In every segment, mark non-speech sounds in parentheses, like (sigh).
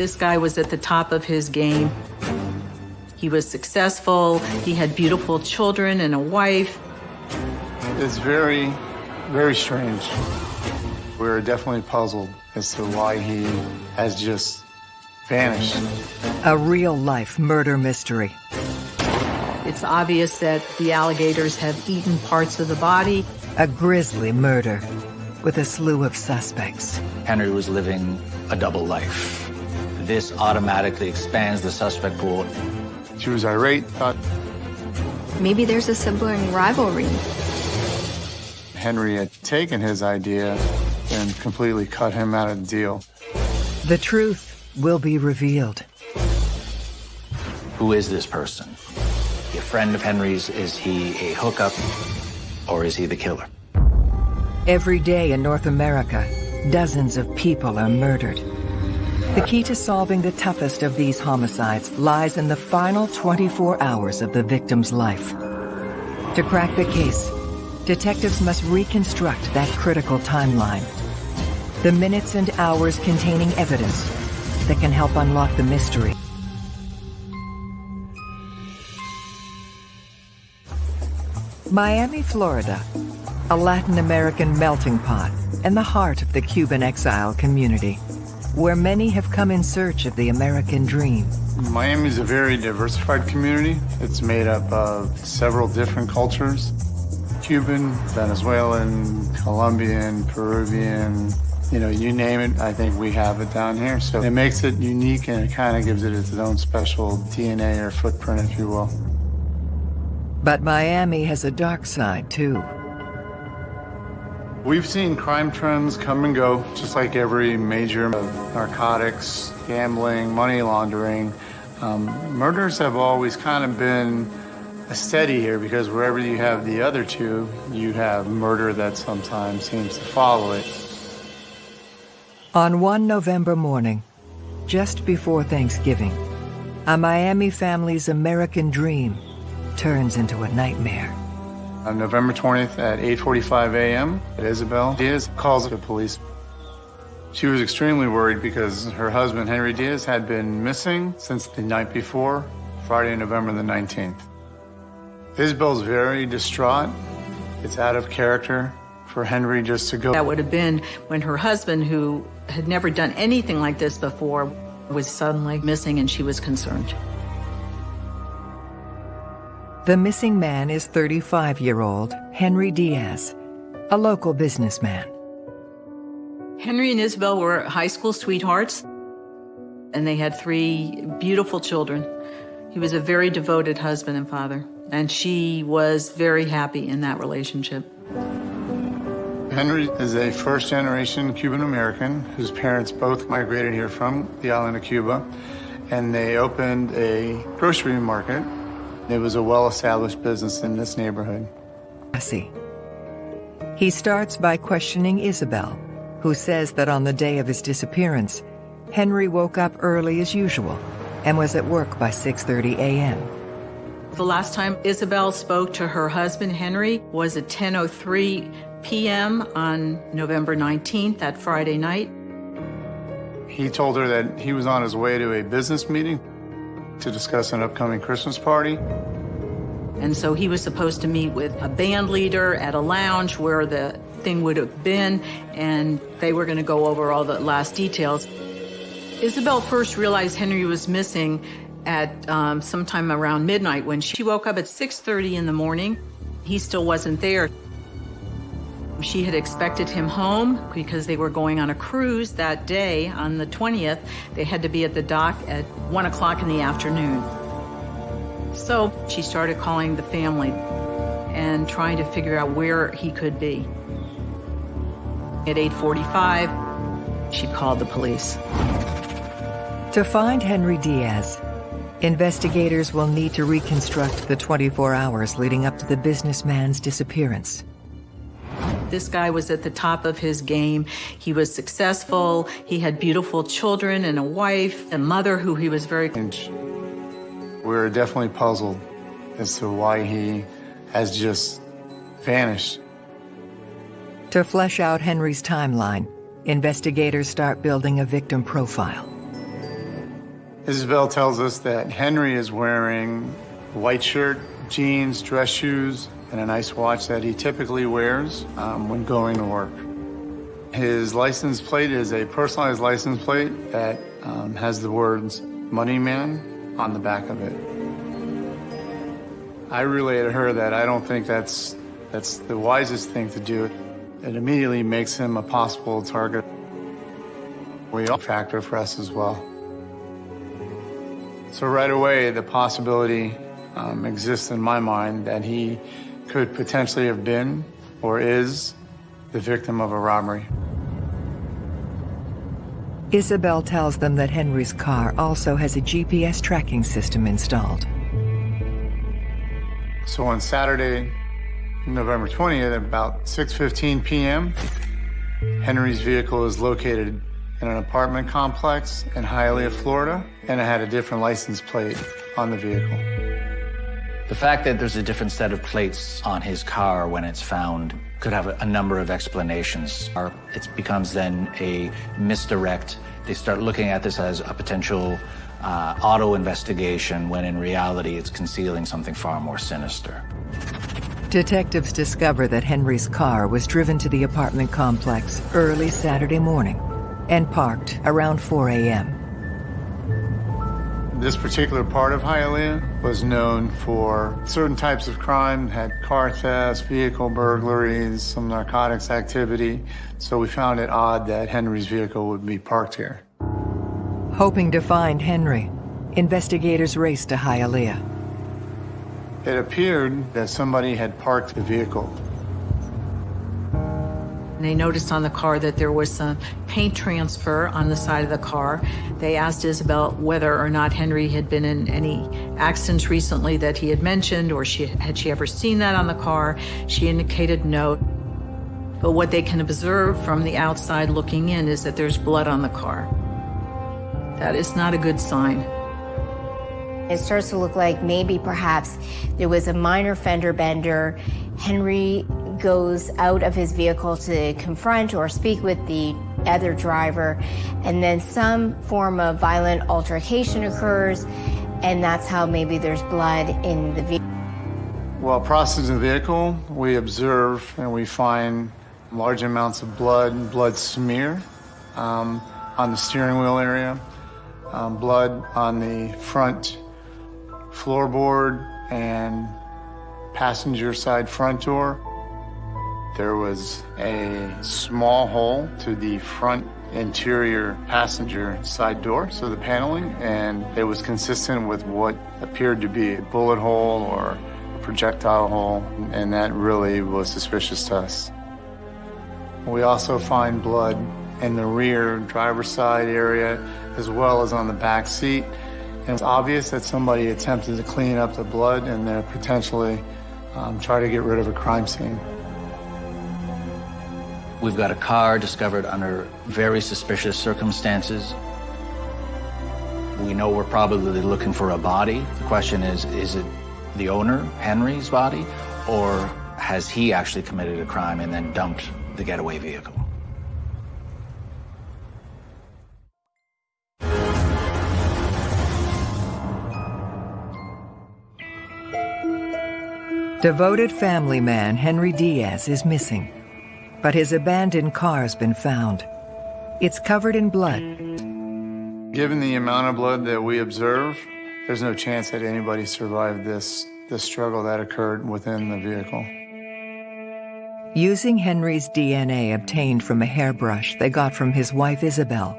This guy was at the top of his game. He was successful. He had beautiful children and a wife. It's very, very strange. We're definitely puzzled as to why he has just vanished. A real-life murder mystery. It's obvious that the alligators have eaten parts of the body. A grisly murder with a slew of suspects. Henry was living a double life. This automatically expands the suspect pool. She was irate, thought Maybe there's a sibling rivalry. Henry had taken his idea and completely cut him out of the deal. The truth will be revealed. Who is this person? A friend of Henry's? Is he a hookup? Or is he the killer? Every day in North America, dozens of people are murdered. The key to solving the toughest of these homicides lies in the final 24 hours of the victim's life. To crack the case, detectives must reconstruct that critical timeline. The minutes and hours containing evidence that can help unlock the mystery. Miami, Florida, a Latin American melting pot and the heart of the Cuban exile community, where many have come in search of the American dream. Miami is a very diversified community. It's made up of several different cultures. Cuban, Venezuelan, Colombian, Peruvian, you know, you name it, I think we have it down here. So it makes it unique and it kind of gives it its own special DNA or footprint, if you will. But Miami has a dark side, too. We've seen crime trends come and go, just like every major of narcotics, gambling, money laundering. Um, murders have always kind of been a steady here because wherever you have the other two, you have murder that sometimes seems to follow it. On one November morning, just before Thanksgiving, a Miami family's American dream turns into a nightmare. On November 20th at 8.45 a.m., Isabel Diaz calls the police. She was extremely worried because her husband, Henry Diaz, had been missing since the night before, Friday, November the 19th. Isabel's very distraught. It's out of character for Henry just to go. That would have been when her husband, who had never done anything like this before, was suddenly missing and she was concerned. The missing man is 35-year-old Henry Diaz, a local businessman. Henry and Isabel were high school sweethearts, and they had three beautiful children. He was a very devoted husband and father, and she was very happy in that relationship. Henry is a first-generation Cuban-American whose parents both migrated here from the island of Cuba, and they opened a grocery market. It was a well-established business in this neighborhood. He starts by questioning Isabel, who says that on the day of his disappearance, Henry woke up early as usual and was at work by 6.30 a.m. The last time Isabel spoke to her husband, Henry, was at 10.03 p.m. on November 19th, that Friday night. He told her that he was on his way to a business meeting to discuss an upcoming Christmas party. And so he was supposed to meet with a band leader at a lounge where the thing would have been, and they were going to go over all the last details. Isabel first realized Henry was missing at um, sometime around midnight when she woke up at 6.30 in the morning. He still wasn't there. She had expected him home because they were going on a cruise that day on the 20th. They had to be at the dock at 1 o'clock in the afternoon. So she started calling the family and trying to figure out where he could be. At 8.45, she called the police. To find Henry Diaz, investigators will need to reconstruct the 24 hours leading up to the businessman's disappearance. This guy was at the top of his game. He was successful. He had beautiful children and a wife, a mother who he was very... And We're definitely puzzled as to why he has just vanished. To flesh out Henry's timeline, investigators start building a victim profile. Isabel tells us that Henry is wearing white shirt, jeans, dress shoes, and a nice watch that he typically wears um, when going to work. His license plate is a personalized license plate that um, has the words Money Man on the back of it. I relayed to her that I don't think that's, that's the wisest thing to do. It immediately makes him a possible target. We all factor for us as well. So right away, the possibility um, exists in my mind that he could potentially have been or is the victim of a robbery. Isabel tells them that Henry's car also has a GPS tracking system installed. So on Saturday, November 20th, at about 6.15 p.m., Henry's vehicle is located in an apartment complex in Hialeah, Florida, and it had a different license plate on the vehicle. The fact that there's a different set of plates on his car when it's found could have a, a number of explanations. Or it becomes then a misdirect. They start looking at this as a potential uh, auto investigation when in reality it's concealing something far more sinister. Detectives discover that Henry's car was driven to the apartment complex early Saturday morning and parked around 4 a.m. This particular part of Hialeah was known for certain types of crime, had car thefts, vehicle burglaries, some narcotics activity. So we found it odd that Henry's vehicle would be parked here. Hoping to find Henry, investigators raced to Hialeah. It appeared that somebody had parked the vehicle they noticed on the car that there was some paint transfer on the side of the car. They asked Isabel whether or not Henry had been in any accidents recently that he had mentioned, or she, had she ever seen that on the car. She indicated no. But what they can observe from the outside looking in is that there's blood on the car. That is not a good sign. It starts to look like maybe perhaps there was a minor fender bender. Henry goes out of his vehicle to confront or speak with the other driver, and then some form of violent altercation occurs, and that's how maybe there's blood in the vehicle. While processing the vehicle, we observe and we find large amounts of blood, blood smear um, on the steering wheel area, um, blood on the front floorboard and passenger side front door. There was a small hole to the front interior passenger side door, so the paneling, and it was consistent with what appeared to be a bullet hole or a projectile hole, and that really was suspicious to us. We also find blood in the rear driver's side area as well as on the back seat. And it's obvious that somebody attempted to clean up the blood and they're potentially um, try to get rid of a crime scene. We've got a car discovered under very suspicious circumstances. We know we're probably looking for a body. The question is, is it the owner, Henry's body, or has he actually committed a crime and then dumped the getaway vehicle? Devoted family man Henry Diaz is missing but his abandoned car's been found. It's covered in blood. Given the amount of blood that we observe, there's no chance that anybody survived this, this struggle that occurred within the vehicle. Using Henry's DNA obtained from a hairbrush they got from his wife Isabel,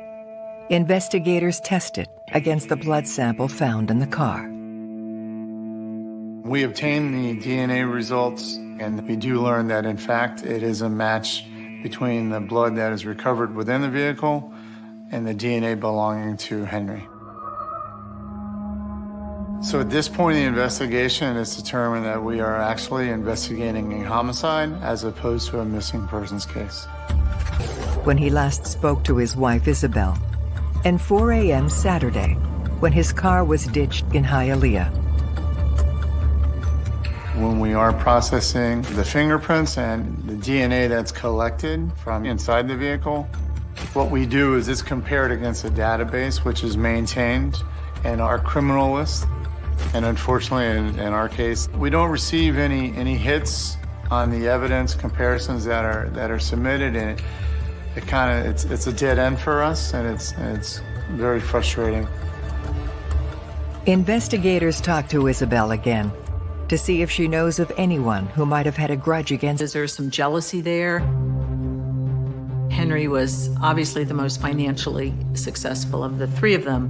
investigators tested against the blood sample found in the car. We obtain the DNA results and we do learn that, in fact, it is a match between the blood that is recovered within the vehicle and the DNA belonging to Henry. So at this point in the investigation, it's determined that we are actually investigating a homicide as opposed to a missing persons case. When he last spoke to his wife, Isabel, and 4 a.m. Saturday, when his car was ditched in Hialeah. When we are processing the fingerprints and the DNA that's collected from inside the vehicle, what we do is it's compared against a database which is maintained in our criminal list. And unfortunately, in, in our case, we don't receive any, any hits on the evidence comparisons that are, that are submitted. And it, it kind of, it's, it's a dead end for us and it's, it's very frustrating. Investigators talk to Isabel again to see if she knows of anyone who might have had a grudge against. Is there some jealousy there? Henry was obviously the most financially successful of the three of them.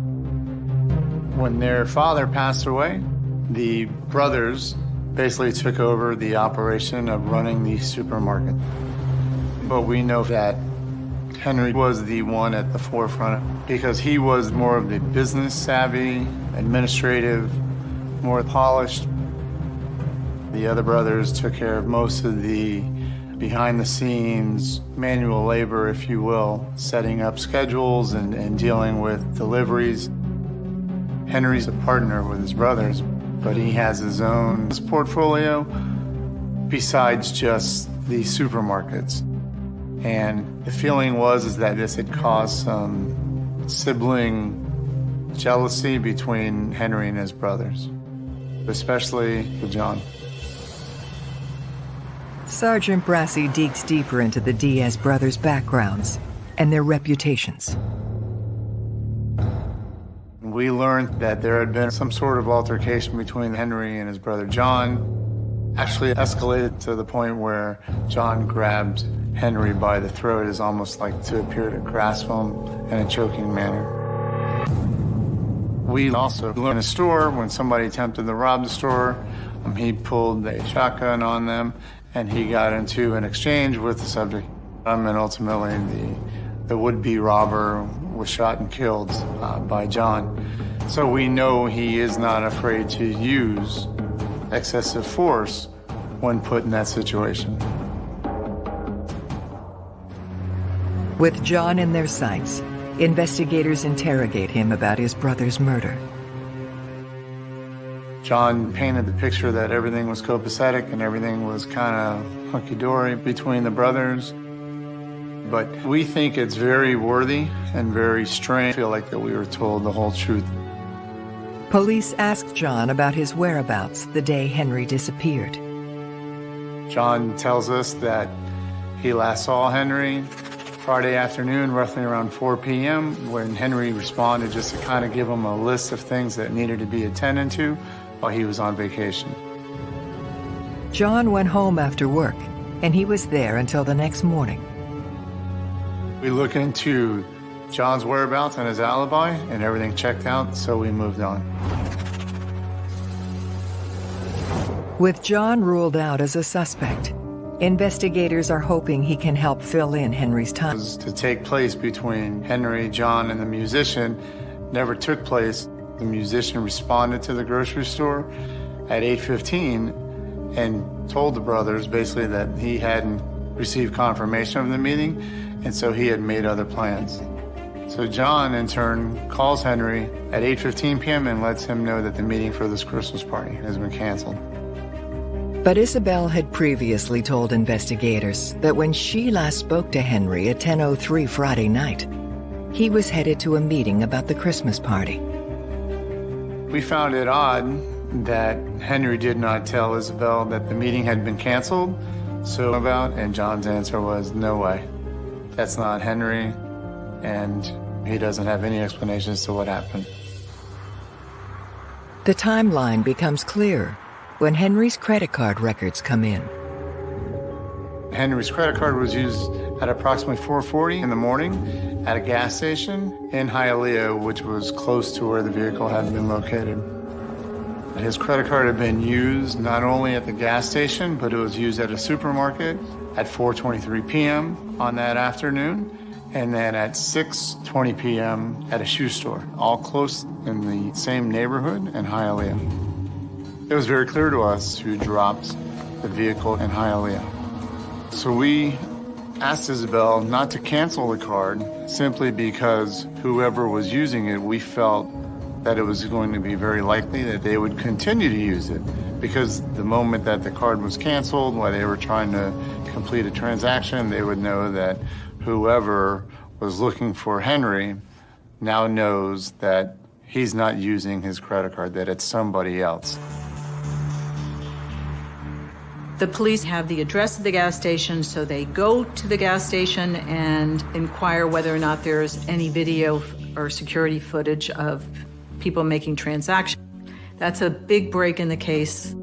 When their father passed away, the brothers basically took over the operation of running the supermarket. But we know that Henry was the one at the forefront because he was more of the business savvy, administrative, more polished. The other brothers took care of most of the behind the scenes manual labor, if you will, setting up schedules and, and dealing with deliveries. Henry's a partner with his brothers, but he has his own portfolio besides just the supermarkets. And the feeling was is that this had caused some sibling jealousy between Henry and his brothers, especially with John. Sergeant Brassey digs deeper into the Diaz brothers' backgrounds and their reputations. We learned that there had been some sort of altercation between Henry and his brother John. Actually escalated to the point where John grabbed Henry by the throat as almost like to appear to grasp him in a choking manner. We also learned in a store when somebody attempted to rob the store, um, he pulled a shotgun on them and he got into an exchange with the subject. Um, and ultimately the, the would-be robber was shot and killed uh, by John. So we know he is not afraid to use excessive force when put in that situation. With John in their sights, investigators interrogate him about his brother's murder. John painted the picture that everything was copacetic and everything was kind of hunky-dory between the brothers. But we think it's very worthy and very strange. I feel like that we were told the whole truth. Police asked John about his whereabouts the day Henry disappeared. John tells us that he last saw Henry Friday afternoon, roughly around 4 p.m., when Henry responded just to kind of give him a list of things that needed to be attended to while he was on vacation. John went home after work, and he was there until the next morning. We look into John's whereabouts and his alibi, and everything checked out, so we moved on. With John ruled out as a suspect, investigators are hoping he can help fill in Henry's time. To take place between Henry, John, and the musician never took place. The musician responded to the grocery store at 8.15 and told the brothers basically that he hadn't received confirmation of the meeting, and so he had made other plans. So John, in turn, calls Henry at 8.15 p.m. and lets him know that the meeting for this Christmas party has been canceled. But Isabel had previously told investigators that when she last spoke to Henry at 10.03 Friday night, he was headed to a meeting about the Christmas party. We found it odd that Henry did not tell Isabel that the meeting had been canceled, so about, and John's answer was, no way. That's not Henry, and he doesn't have any explanations to what happened. The timeline becomes clear when Henry's credit card records come in. Henry's credit card was used at approximately 4.40 in the morning at a gas station in Hialeah, which was close to where the vehicle had been located. His credit card had been used not only at the gas station, but it was used at a supermarket at 4.23 p.m. on that afternoon, and then at 6.20 p.m. at a shoe store, all close in the same neighborhood in Hialeah. It was very clear to us who dropped the vehicle in Hialeah. So we asked Isabel not to cancel the card simply because whoever was using it, we felt that it was going to be very likely that they would continue to use it because the moment that the card was canceled while they were trying to complete a transaction, they would know that whoever was looking for Henry now knows that he's not using his credit card, that it's somebody else. The police have the address of the gas station, so they go to the gas station and inquire whether or not there's any video or security footage of people making transactions. That's a big break in the case.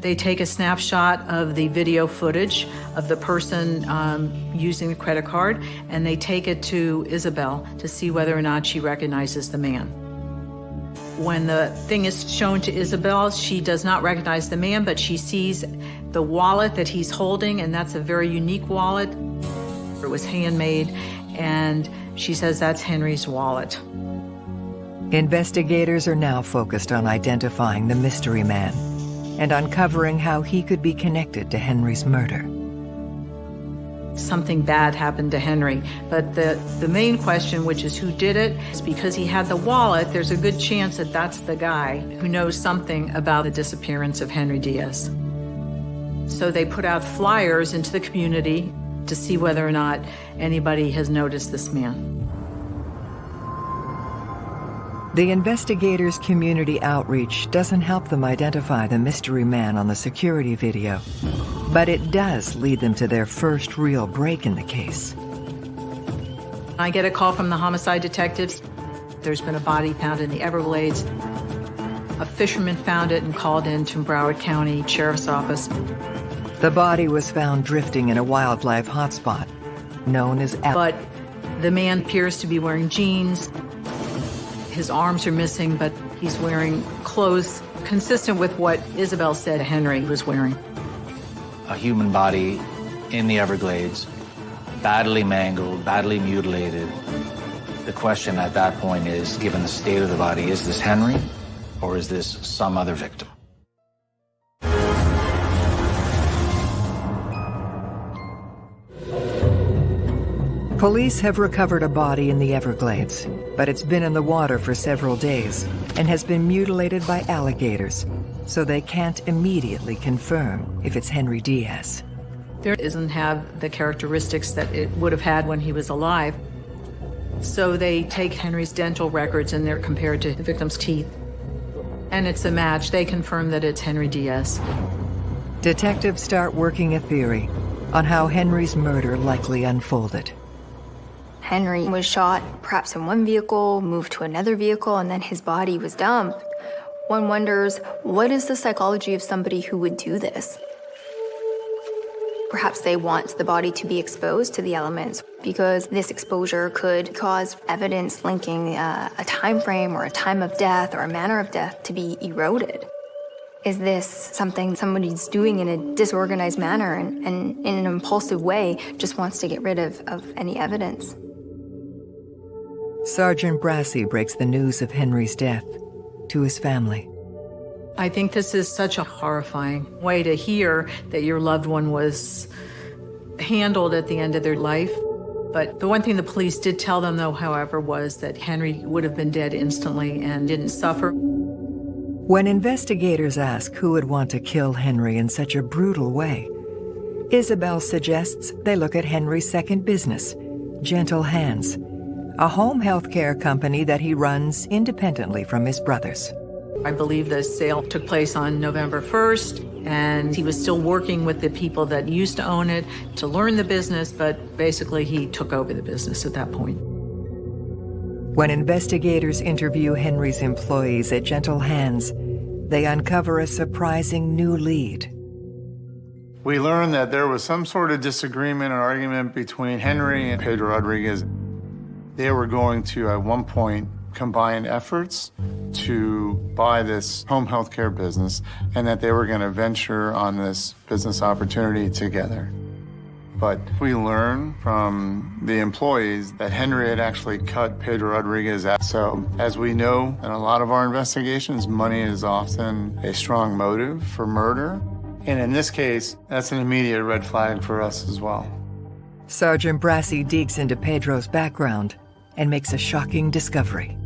They take a snapshot of the video footage of the person um, using the credit card, and they take it to Isabel to see whether or not she recognizes the man. When the thing is shown to Isabel, she does not recognize the man, but she sees the wallet that he's holding, and that's a very unique wallet. It was handmade, and she says that's Henry's wallet. Investigators are now focused on identifying the mystery man and uncovering how he could be connected to Henry's murder. Something bad happened to Henry, but the, the main question, which is who did it, is because he had the wallet, there's a good chance that that's the guy who knows something about the disappearance of Henry Diaz. So they put out flyers into the community to see whether or not anybody has noticed this man. The investigators' community outreach doesn't help them identify the mystery man on the security video, but it does lead them to their first real break in the case. I get a call from the homicide detectives. There's been a body found in the Everglades. A fisherman found it and called in to Broward County Sheriff's Office. The body was found drifting in a wildlife hotspot known as Al But the man appears to be wearing jeans. His arms are missing, but he's wearing clothes consistent with what Isabel said Henry was wearing. A human body in the Everglades, badly mangled, badly mutilated. The question at that point is, given the state of the body, is this Henry or is this some other victim? Police have recovered a body in the Everglades, but it's been in the water for several days and has been mutilated by alligators, so they can't immediately confirm if it's Henry Diaz. There doesn't have the characteristics that it would have had when he was alive. So they take Henry's dental records and they're compared to the victim's teeth. And it's a match. They confirm that it's Henry Diaz. Detectives start working a theory on how Henry's murder likely unfolded. Henry was shot, perhaps in one vehicle, moved to another vehicle, and then his body was dumped. One wonders, what is the psychology of somebody who would do this? Perhaps they want the body to be exposed to the elements because this exposure could cause evidence linking uh, a time frame or a time of death or a manner of death to be eroded. Is this something somebody's doing in a disorganized manner and, and in an impulsive way just wants to get rid of, of any evidence? Sergeant Brassey breaks the news of Henry's death to his family. I think this is such a horrifying way to hear that your loved one was handled at the end of their life. But the one thing the police did tell them, though, however, was that Henry would have been dead instantly and didn't suffer. When investigators ask who would want to kill Henry in such a brutal way, Isabel suggests they look at Henry's second business, Gentle Hands, a home health care company that he runs independently from his brothers. I believe the sale took place on November 1st, and he was still working with the people that used to own it to learn the business, but basically he took over the business at that point. When investigators interview Henry's employees at Gentle Hands, they uncover a surprising new lead. We learned that there was some sort of disagreement or argument between Henry and Pedro Rodriguez. They were going to, at one point, combine efforts to buy this home health care business and that they were going to venture on this business opportunity together. But we learn from the employees that Henry had actually cut Pedro Rodriguez out. So as we know in a lot of our investigations, money is often a strong motive for murder. And in this case, that's an immediate red flag for us as well. Sergeant Brassey digs into Pedro's background and makes a shocking discovery.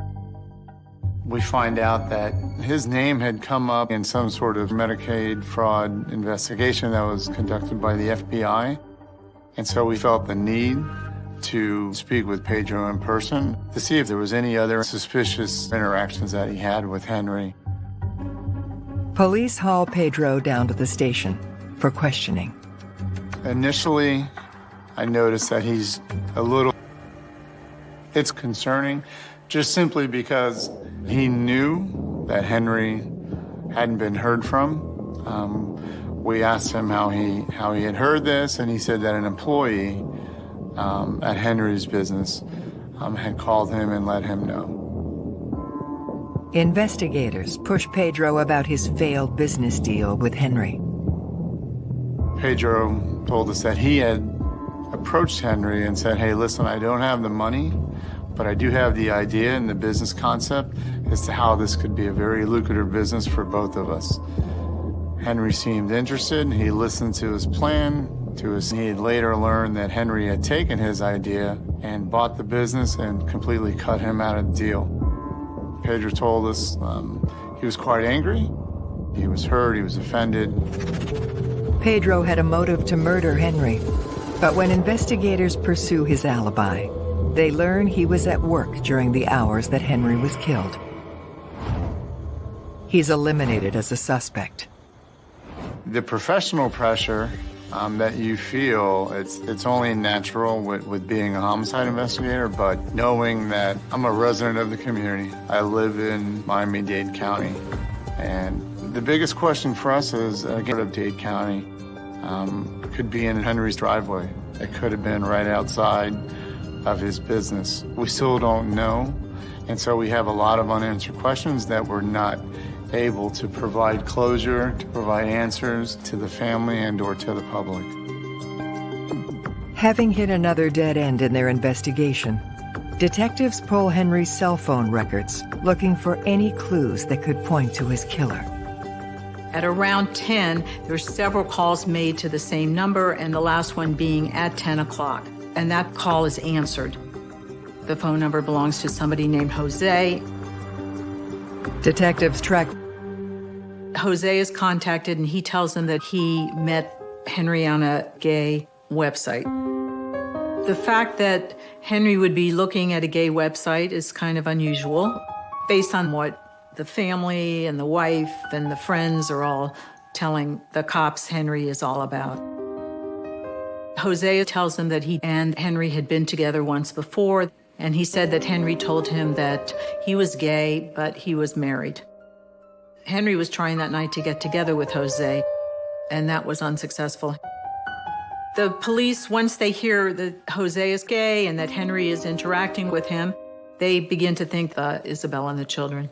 We find out that his name had come up in some sort of Medicaid fraud investigation that was conducted by the FBI. And so we felt the need to speak with Pedro in person to see if there was any other suspicious interactions that he had with Henry. Police haul Pedro down to the station for questioning. Initially, I noticed that he's a little, it's concerning just simply because he knew that Henry hadn't been heard from. Um, we asked him how he, how he had heard this, and he said that an employee um, at Henry's business um, had called him and let him know. Investigators push Pedro about his failed business deal with Henry. Pedro told us that he had approached Henry and said, hey, listen, I don't have the money, but I do have the idea and the business concept as to how this could be a very lucrative business for both of us. Henry seemed interested. He listened to his plan. To his, he had later learned that Henry had taken his idea and bought the business and completely cut him out of the deal. Pedro told us um, he was quite angry. He was hurt, he was offended. Pedro had a motive to murder Henry, but when investigators pursue his alibi, they learn he was at work during the hours that Henry was killed. He's eliminated as a suspect. The professional pressure um, that you feel. It's it's only natural with, with being a homicide investigator, but knowing that I'm a resident of the community, I live in Miami-Dade County, and the biggest question for us is, again, of Dade County, um, could be in Henry's driveway. It could have been right outside of his business. We still don't know, and so we have a lot of unanswered questions that we're not able to provide closure, to provide answers to the family and or to the public. Having hit another dead end in their investigation, detectives pull Henry's cell phone records, looking for any clues that could point to his killer. At around 10, there were several calls made to the same number, and the last one being at 10 o'clock. And that call is answered. The phone number belongs to somebody named Jose. Detectives track Jose is contacted and he tells them that he met Henry on a gay website. The fact that Henry would be looking at a gay website is kind of unusual based on what the family and the wife and the friends are all telling the cops Henry is all about. Jose tells them that he and Henry had been together once before, and he said that Henry told him that he was gay, but he was married. Henry was trying that night to get together with Jose, and that was unsuccessful. The police, once they hear that Jose is gay and that Henry is interacting with him, they begin to think uh, Isabel and the children.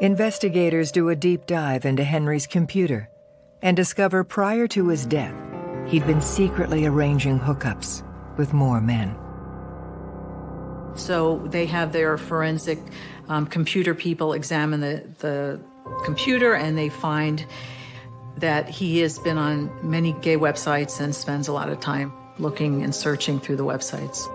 Investigators do a deep dive into Henry's computer and discover prior to his death, he'd been secretly arranging hookups with more men. So they have their forensic um, computer people examine the, the computer and they find that he has been on many gay websites and spends a lot of time looking and searching through the websites.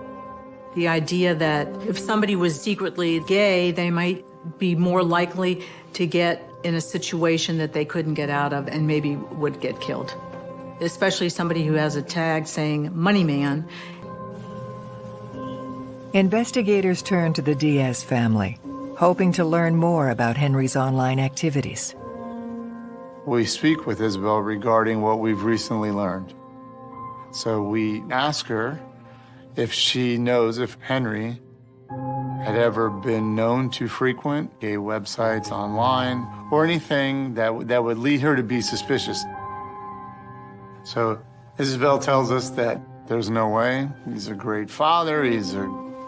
The idea that if somebody was secretly gay, they might be more likely to get in a situation that they couldn't get out of and maybe would get killed. Especially somebody who has a tag saying money man. Investigators turn to the Diaz family hoping to learn more about Henry's online activities. We speak with Isabel regarding what we've recently learned. So we ask her if she knows if Henry had ever been known to frequent gay websites online or anything that, that would lead her to be suspicious. So Isabel tells us that there's no way. He's a great father, he's a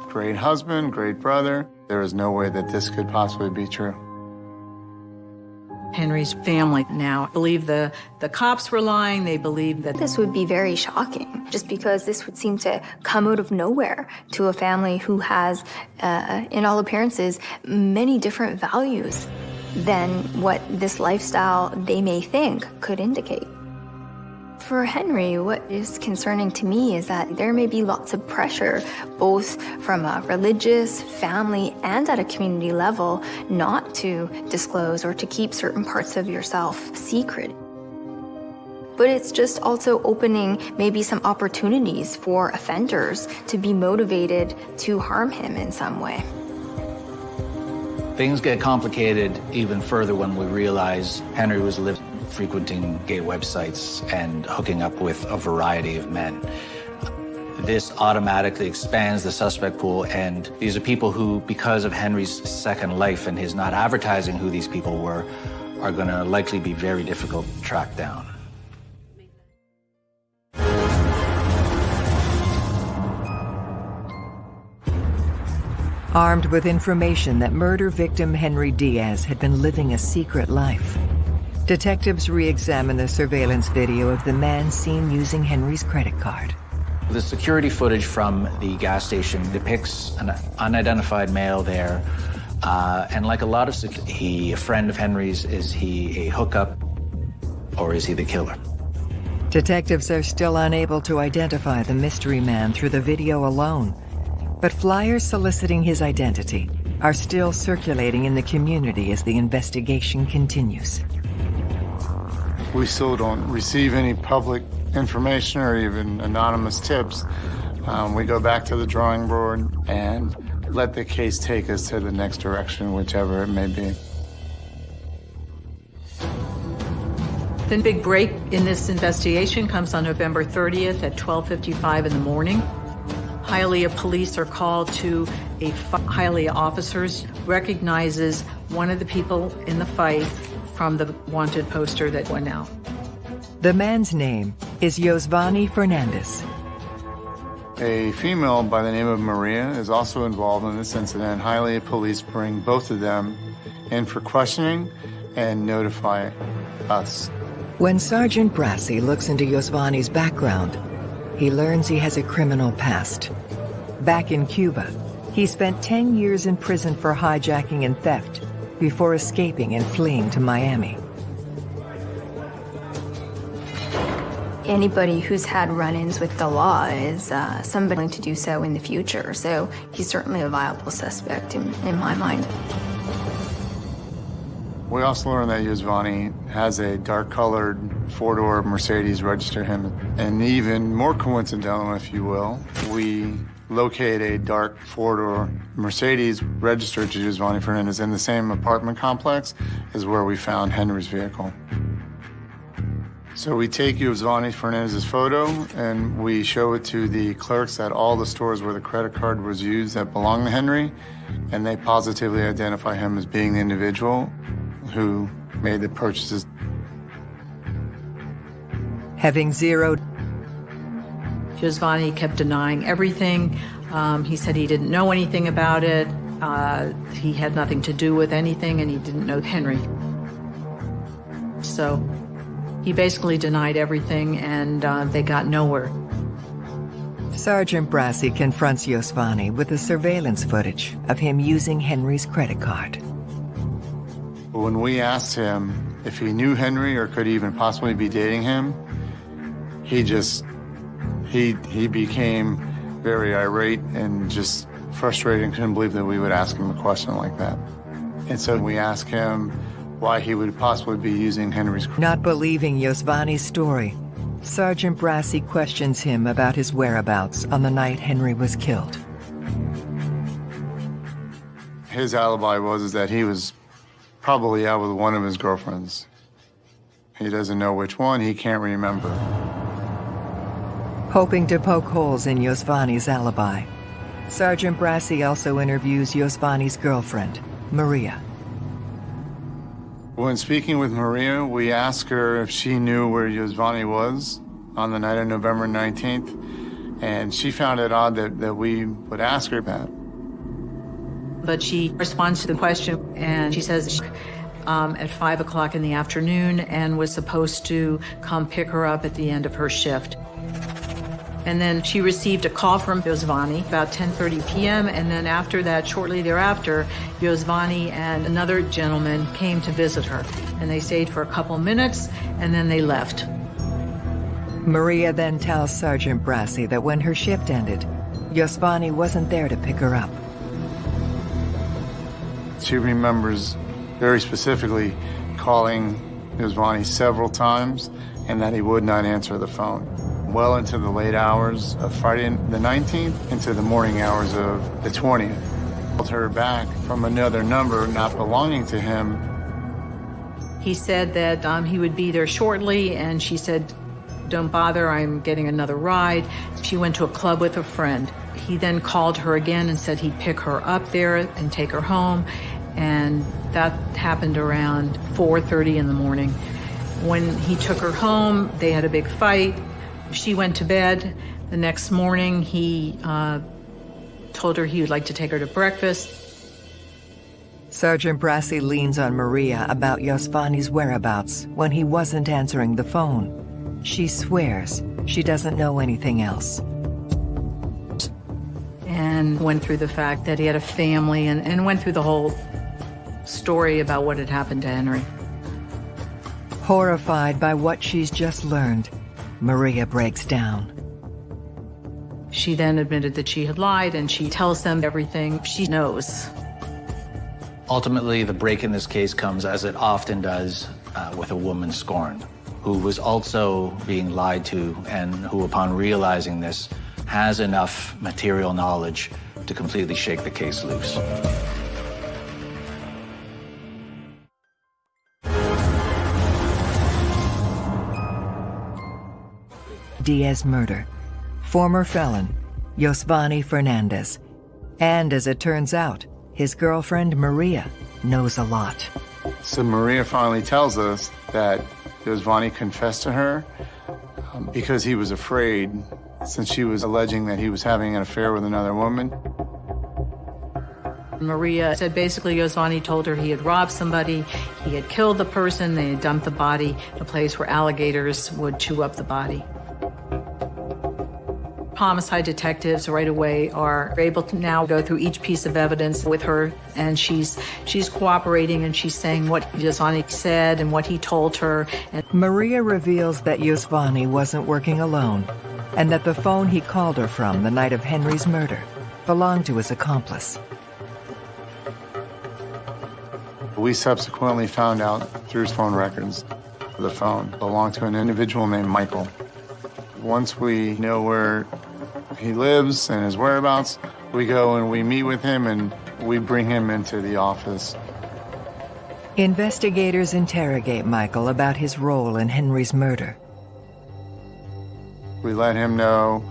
great husband, great brother. There is no way that this could possibly be true. Henry's family now believe the, the cops were lying. They believe that this would be very shocking, just because this would seem to come out of nowhere to a family who has, uh, in all appearances, many different values than what this lifestyle they may think could indicate. For Henry, what is concerning to me is that there may be lots of pressure, both from a religious, family, and at a community level, not to disclose or to keep certain parts of yourself secret. but it's just also opening maybe some opportunities for offenders to be motivated to harm him in some way. Things get complicated even further when we realize Henry was living, frequenting gay websites and hooking up with a variety of men. This automatically expands the suspect pool, and these are people who, because of Henry's second life and his not advertising who these people were, are going to likely be very difficult to track down. Armed with information that murder victim Henry Diaz had been living a secret life, detectives re-examine the surveillance video of the man seen using Henry's credit card. The security footage from the gas station depicts an unidentified male there. Uh, and like a lot of, he a friend of Henry's? Is he a hookup or is he the killer? Detectives are still unable to identify the mystery man through the video alone. But flyers soliciting his identity are still circulating in the community as the investigation continues. We still don't receive any public information or even anonymous tips. Um, we go back to the drawing board and let the case take us to the next direction, whichever it may be. The big break in this investigation comes on November 30th at 12.55 in the morning. Hialeah police are called to a Hialeah officers, recognizes one of the people in the fight from the wanted poster that went out. The man's name is Yosvany Fernandez. A female by the name of Maria is also involved in this incident. Hialeah police bring both of them in for questioning and notify us. When Sergeant Brassey looks into Yosvany's background, he learns he has a criminal past. Back in Cuba, he spent 10 years in prison for hijacking and theft before escaping and fleeing to Miami. Anybody who's had run-ins with the law is uh, somebody going to do so in the future, so he's certainly a viable suspect in, in my mind. We also learned that Yosvany has a dark-colored four-door Mercedes registered him. And even more coincidental, if you will, we locate a dark four-door Mercedes registered to Yosvany Fernandez in the same apartment complex as where we found Henry's vehicle. So we take Yosvany Fernandez's photo and we show it to the clerks at all the stores where the credit card was used that belonged to Henry, and they positively identify him as being the individual who made the purchases. Having zeroed. Yosvany kept denying everything. Um, he said he didn't know anything about it. Uh, he had nothing to do with anything, and he didn't know Henry. So he basically denied everything, and uh, they got nowhere. Sergeant Brassey confronts Yosvany with the surveillance footage of him using Henry's credit card. When we asked him if he knew Henry or could even possibly be dating him, he just, he, he became very irate and just frustrated and couldn't believe that we would ask him a question like that. And so we asked him why he would possibly be using Henry's. Crew. Not believing Yosvany's story, Sergeant Brassey questions him about his whereabouts on the night Henry was killed. His alibi was is that he was probably out with one of his girlfriends. He doesn't know which one, he can't remember. Hoping to poke holes in Yosvany's alibi, Sergeant Brassey also interviews Yosvany's girlfriend, Maria. When speaking with Maria, we asked her if she knew where Yosvany was on the night of November 19th, and she found it odd that, that we would ask her that but she responds to the question and she says um, at 5 o'clock in the afternoon and was supposed to come pick her up at the end of her shift. And then she received a call from Yosvany about 10.30 p.m. And then after that, shortly thereafter, Yosvany and another gentleman came to visit her. And they stayed for a couple minutes and then they left. Maria then tells Sergeant Brassey that when her shift ended, Yosvany wasn't there to pick her up. She remembers very specifically calling Yosvany several times and that he would not answer the phone. Well into the late hours of Friday the 19th into the morning hours of the 20th. Called her back from another number not belonging to him. He said that um, he would be there shortly, and she said, don't bother, I'm getting another ride. She went to a club with a friend. He then called her again and said he'd pick her up there and take her home, and that happened around 4.30 in the morning. When he took her home, they had a big fight. She went to bed. The next morning, he uh, told her he would like to take her to breakfast. Sergeant Brassey leans on Maria about Yosvany's whereabouts when he wasn't answering the phone. She swears she doesn't know anything else. And went through the fact that he had a family and, and went through the whole story about what had happened to Henry. Horrified by what she's just learned, Maria breaks down. She then admitted that she had lied and she tells them everything she knows. Ultimately, the break in this case comes, as it often does, uh, with a woman scorned, who was also being lied to and who, upon realizing this, has enough material knowledge to completely shake the case loose. Diaz murder. Former felon, Yosvany Fernandez. And as it turns out, his girlfriend Maria knows a lot. So Maria finally tells us that Yosvany confessed to her um, because he was afraid since she was alleging that he was having an affair with another woman. Maria said basically Yosvany told her he had robbed somebody, he had killed the person, they had dumped the body, in a place where alligators would chew up the body. Homicide detectives right away are able to now go through each piece of evidence with her, and she's she's cooperating and she's saying what Yosvany said and what he told her. And Maria reveals that Yosvany wasn't working alone, and that the phone he called her from the night of Henry's murder belonged to his accomplice. We subsequently found out through his phone records the phone belonged to an individual named Michael. Once we know where he lives and his whereabouts, we go and we meet with him and we bring him into the office. Investigators interrogate Michael about his role in Henry's murder. We let him know,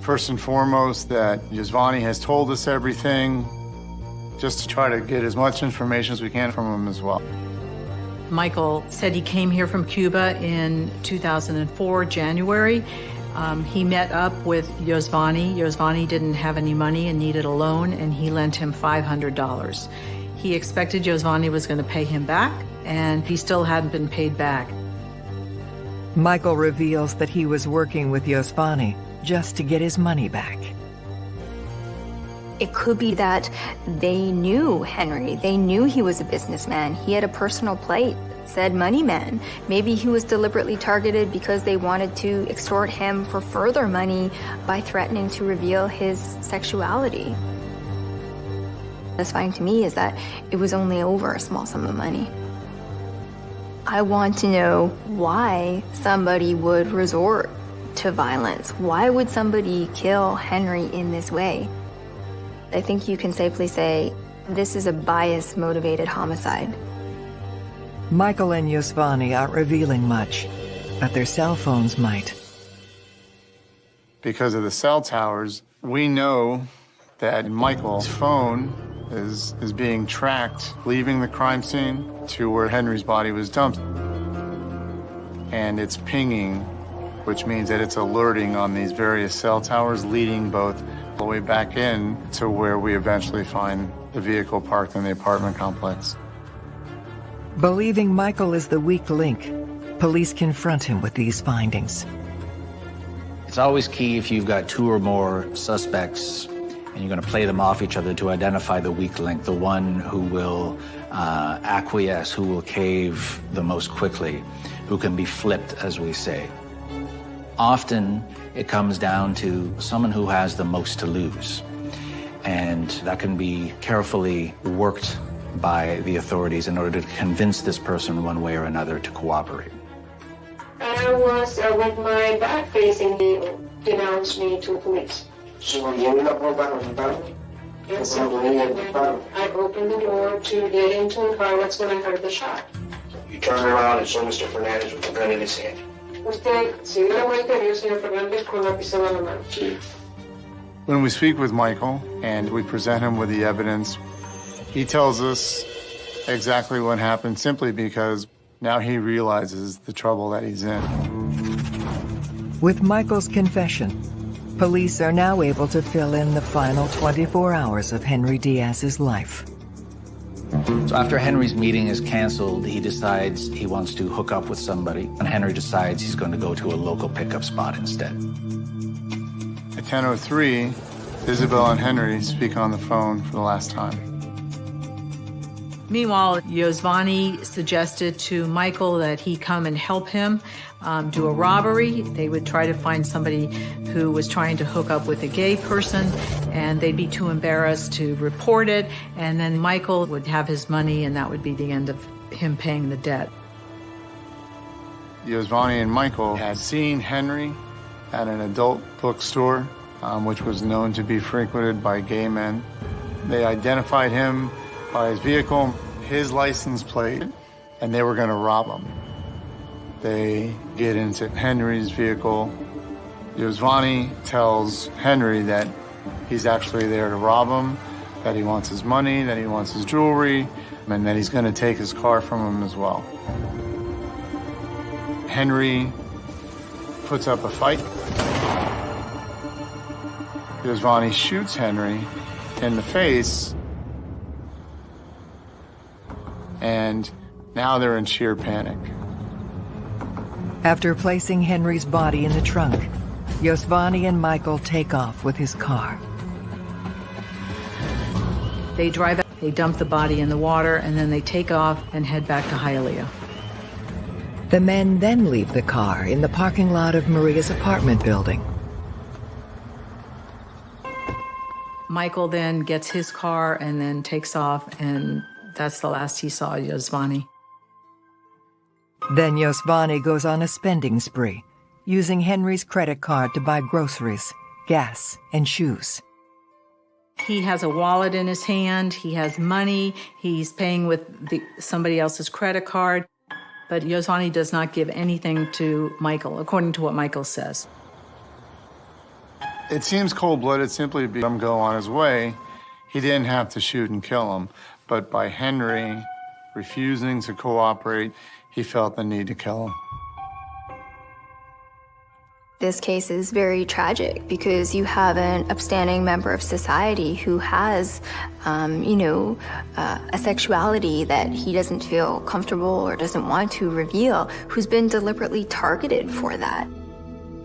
first and foremost, that Yosvany has told us everything, just to try to get as much information as we can from him as well. Michael said he came here from Cuba in 2004, January. Um, he met up with Yosvany. Yosvany didn't have any money and needed a loan, and he lent him $500. He expected Yosvany was going to pay him back, and he still hadn't been paid back. Michael reveals that he was working with Yosvany just to get his money back. It could be that they knew Henry. They knew he was a businessman. He had a personal plate said money man. Maybe he was deliberately targeted because they wanted to extort him for further money by threatening to reveal his sexuality. Satisfying to me is that it was only over a small sum of money. I want to know why somebody would resort to violence. Why would somebody kill Henry in this way? I think you can safely say this is a bias-motivated homicide. Michael and Yosvany aren't revealing much, but their cell phones might. Because of the cell towers, we know that Michael's phone is, is being tracked, leaving the crime scene to where Henry's body was dumped. And it's pinging, which means that it's alerting on these various cell towers, leading both the way back in to where we eventually find the vehicle parked in the apartment complex. Believing Michael is the weak link, police confront him with these findings. It's always key if you've got two or more suspects and you're going to play them off each other to identify the weak link, the one who will uh, acquiesce, who will cave the most quickly, who can be flipped, as we say. Often it comes down to someone who has the most to lose. And that can be carefully worked by the authorities in order to convince this person one way or another to cooperate. I was uh, with my back facing, he denounced me to police. So cuando abrió la puerta lo Yes, cuando venía el disparo, I opened the door to get into the car. That's when I heard the shot. you turned around and saw Mr. Fernandez with the gun in his hand. Usted se dio la vuelta y vio al señor Fernández con la pistola en la mano. Sí. When we speak with Michael and we present him with the evidence, he tells us exactly what happened simply because now he realizes the trouble that he's in. With Michael's confession, police are now able to fill in the final 24 hours of Henry Diaz's life. So after Henry's meeting is canceled, he decides he wants to hook up with somebody, and Henry decides he's going to go to a local pickup spot instead. At 10.03, Isabel and Henry speak on the phone for the last time. Meanwhile, Yosvany suggested to Michael that he come and help him um, do a robbery. They would try to find somebody who was trying to hook up with a gay person, and they'd be too embarrassed to report it. And then Michael would have his money, and that would be the end of him paying the debt. Yosvany and Michael had seen Henry at an adult bookstore, um, which was known to be frequented by gay men. They identified him his vehicle, his license plate, and they were going to rob him. They get into Henry's vehicle. Yosvany tells Henry that he's actually there to rob him, that he wants his money, that he wants his jewelry, and that he's going to take his car from him as well. Henry puts up a fight. Yosvany shoots Henry in the face. And now they're in sheer panic. After placing Henry's body in the trunk, Yosvany and Michael take off with his car. They drive out, they dump the body in the water, and then they take off and head back to Hialeah. The men then leave the car in the parking lot of Maria's apartment building. Michael then gets his car and then takes off, and that's the last he saw of Yosvany. Then Yosvany goes on a spending spree, using Henry's credit card to buy groceries, gas, and shoes. He has a wallet in his hand, he has money, he's paying with the, somebody else's credit card, but Yosvany does not give anything to Michael, according to what Michael says. It seems cold-blooded simply because him go on his way. He didn't have to shoot and kill him, but by Henry refusing to cooperate, he felt the need to kill him. This case is very tragic because you have an upstanding member of society who has, um, you know, uh, a sexuality that he doesn't feel comfortable or doesn't want to reveal, who's been deliberately targeted for that.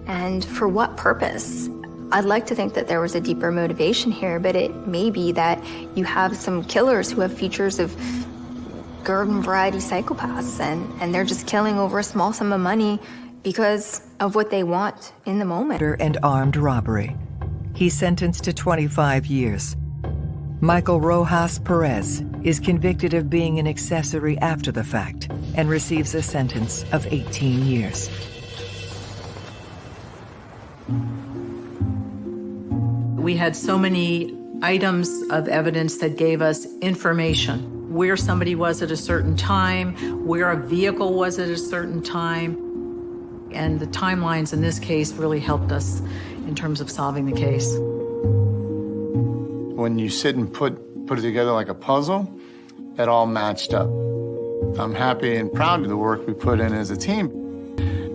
And for what purpose? I'd like to think that there was a deeper motivation here, but it may be that you have some killers who have features of garden variety psychopaths and, and they're just killing over a small sum of money because of what they want in the moment. And armed robbery. He's sentenced to 25 years. Michael Rojas Perez is convicted of being an accessory after the fact and receives a sentence of 18 years. We had so many items of evidence that gave us information where somebody was at a certain time, where a vehicle was at a certain time. And the timelines in this case really helped us in terms of solving the case. When you sit and put, put it together like a puzzle, it all matched up. I'm happy and proud of the work we put in as a team.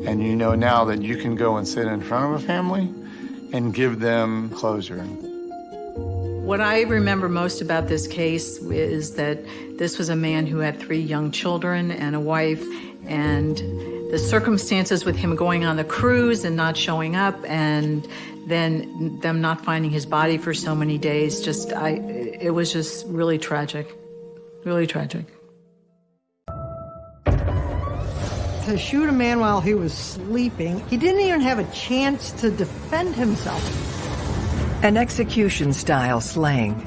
And you know now that you can go and sit in front of a family and give them closure. What I remember most about this case is that this was a man who had three young children and a wife, and the circumstances with him going on the cruise and not showing up, and then them not finding his body for so many days, just, I, it was just really tragic. Really tragic. To shoot a man while he was sleeping, he didn't even have a chance to defend himself. An execution-style slaying.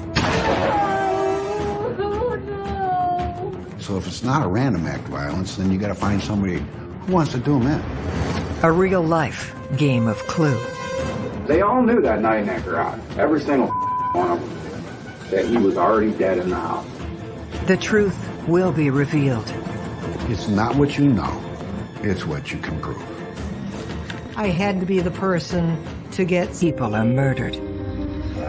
So if it's not a random act of violence, then you gotta find somebody who wants to do them in. A real-life game of Clue. They all knew that night in that garage, every single one of them, that he was already dead in the house. The truth will be revealed. It's not what you know, it's what you can prove. I had to be the person to get... People are murdered.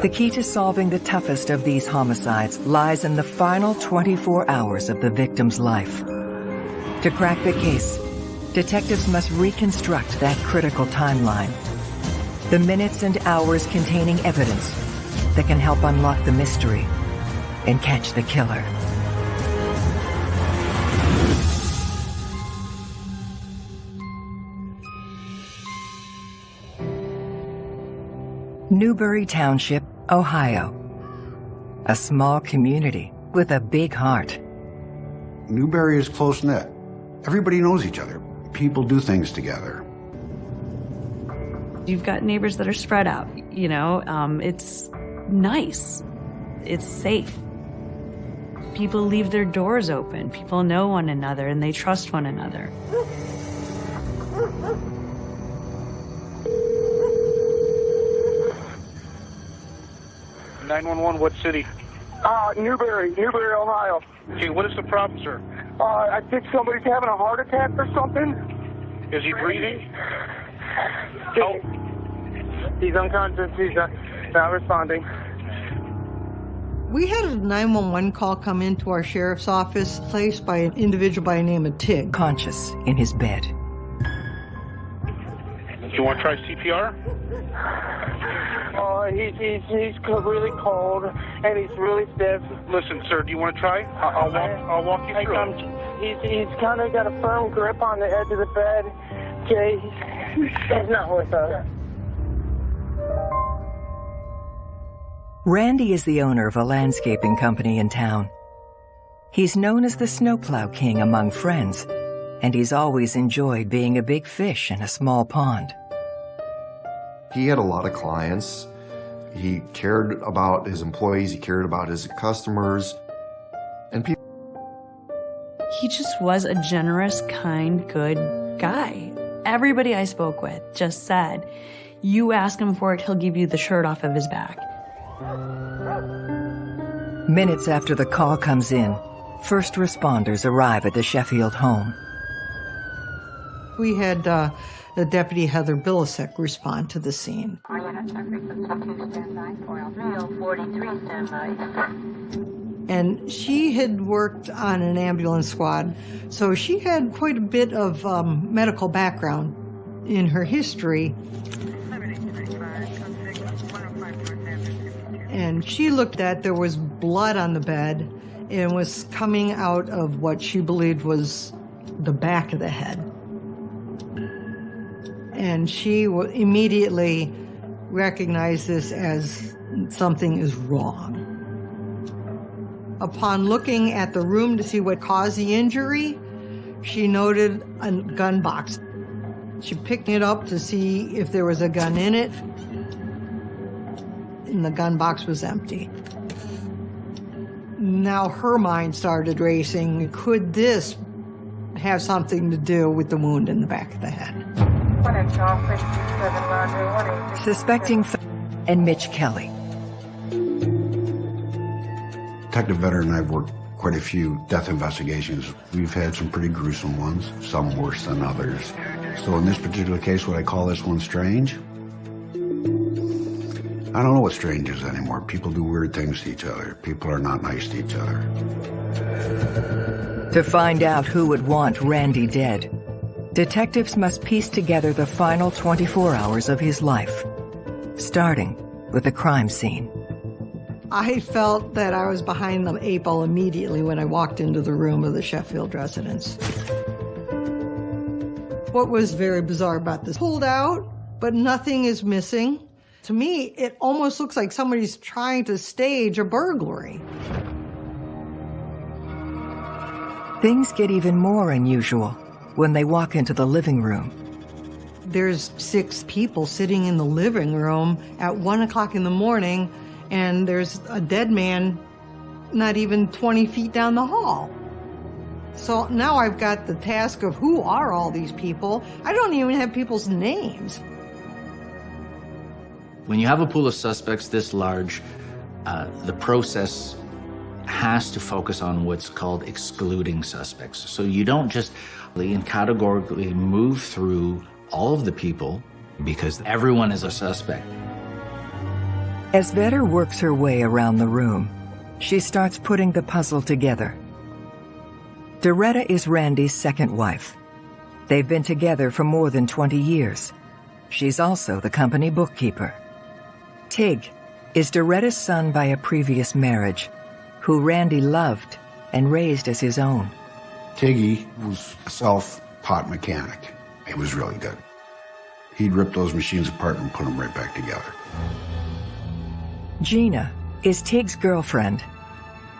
The key to solving the toughest of these homicides lies in the final 24 hours of the victim's life. To crack the case, detectives must reconstruct that critical timeline. The minutes and hours containing evidence that can help unlock the mystery and catch the killer. Newbury Township, Ohio. A small community with a big heart. Newbury is close-knit. Everybody knows each other. People do things together. You've got neighbors that are spread out, you know, um, it's nice. It's safe. People leave their doors open. People know one another and they trust one another. 911, what city? Uh, Newbury, Newbury, Ohio. Okay, what is the problem, sir? Uh, I think somebody's having a heart attack or something. Is he breathing? Oh. He's unconscious. He's not, not responding. We had a 911 call come into our sheriff's office placed by an individual by the name of Tig. Conscious in his bed. Do you want to try CPR? Oh, uh, he's, he's, he's really cold and he's really stiff. Listen, sir, do you want to try? I'll, I'll walk, I'll walk you through it. he's, he's kind of got a firm grip on the edge of the bed. Okay, he's not with us. Randy is the owner of a landscaping company in town. He's known as the snowplow king among friends, and he's always enjoyed being a big fish in a small pond. He had a lot of clients. He cared about his employees. He cared about his customers. And people. He just was a generous, kind, good guy. Everybody I spoke with just said, you ask him for it, he'll give you the shirt off of his back. Minutes after the call comes in, first responders arrive at the Sheffield home. We had uh, the deputy Heather Bilasek respond to the scene. And she had worked on an ambulance squad, so she had quite a bit of um, medical background in her history. And she looked at there was blood on the bed and was coming out of what she believed was the back of the head. And she immediately recognized this as something is wrong. Upon looking at the room to see what caused the injury, she noted a gun box. She picked it up to see if there was a gun in it, and the gun box was empty. Now her mind started racing. Could this have something to do with the wound in the back of the head? Suspecting and Mitch Kelly. Detective Vetter and I have worked quite a few death investigations. We've had some pretty gruesome ones, some worse than others. So in this particular case, would I call this one strange? I don't know what strange is anymore. People do weird things to each other. People are not nice to each other. To find out who would want Randy dead, detectives must piece together the final 24 hours of his life, starting with the crime scene. I felt that I was behind the eight ball immediately when I walked into the room of the Sheffield residence. What was very bizarre about this, pulled out, but nothing is missing. To me, it almost looks like somebody's trying to stage a burglary. Things get even more unusual when they walk into the living room. There's six people sitting in the living room at one o'clock in the morning, and there's a dead man not even 20 feet down the hall. So now I've got the task of who are all these people? I don't even have people's names. When you have a pool of suspects this large, uh, the process has to focus on what's called excluding suspects. So you don't just and categorically move through all of the people because everyone is a suspect. As Vetter works her way around the room, she starts putting the puzzle together. Doretta is Randy's second wife. They've been together for more than 20 years. She's also the company bookkeeper. Tig is Doretta's son by a previous marriage, who Randy loved and raised as his own. Tiggy was a self-taught mechanic. He was really good. He'd rip those machines apart and put them right back together. Gina is Tig's girlfriend.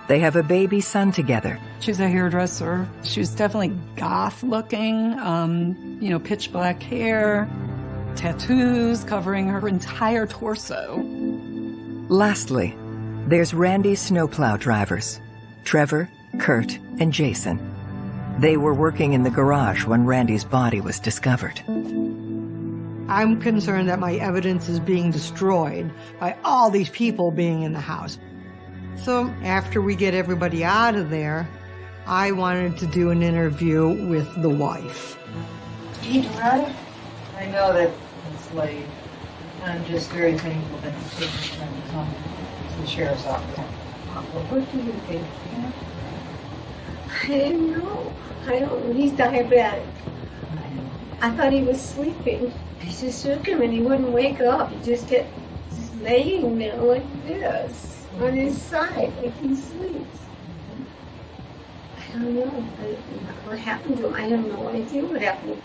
They have a baby son together. She's a hairdresser. She was definitely goth looking, um, you know, pitch black hair, tattoos covering her entire torso. Lastly, there's Randy's snowplow drivers, Trevor, Kurt, and Jason. They were working in the garage when Randy's body was discovered. I'm concerned that my evidence is being destroyed by all these people being in the house. So after we get everybody out of there, I wanted to do an interview with the wife. Hey, Doretta. I know that it's late. I'm just very thankful that you took the time to come to the sheriff's office. What do you think? I didn't know. I don't. He's diabetic. I thought he was sleeping. I just shook him and he wouldn't wake up. He just kept just laying there like this on his side, like he sleeps. I don't know what happened to him. I have no idea what happened.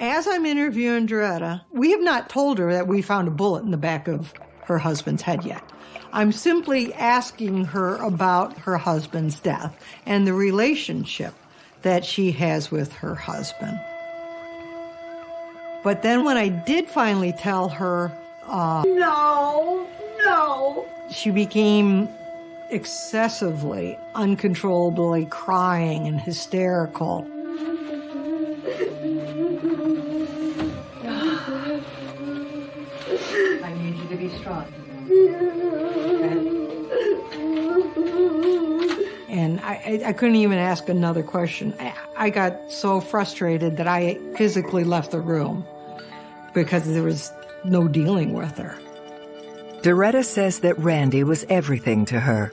As I'm interviewing Doretta, we have not told her that we found a bullet in the back of her husband's head yet. I'm simply asking her about her husband's death and the relationship that she has with her husband. But then when I did finally tell her, uh, No, no. she became excessively, uncontrollably crying and hysterical. I need you to be strong. And I, I, I couldn't even ask another question. I, I got so frustrated that I physically left the room because there was no dealing with her. Doretta says that Randy was everything to her,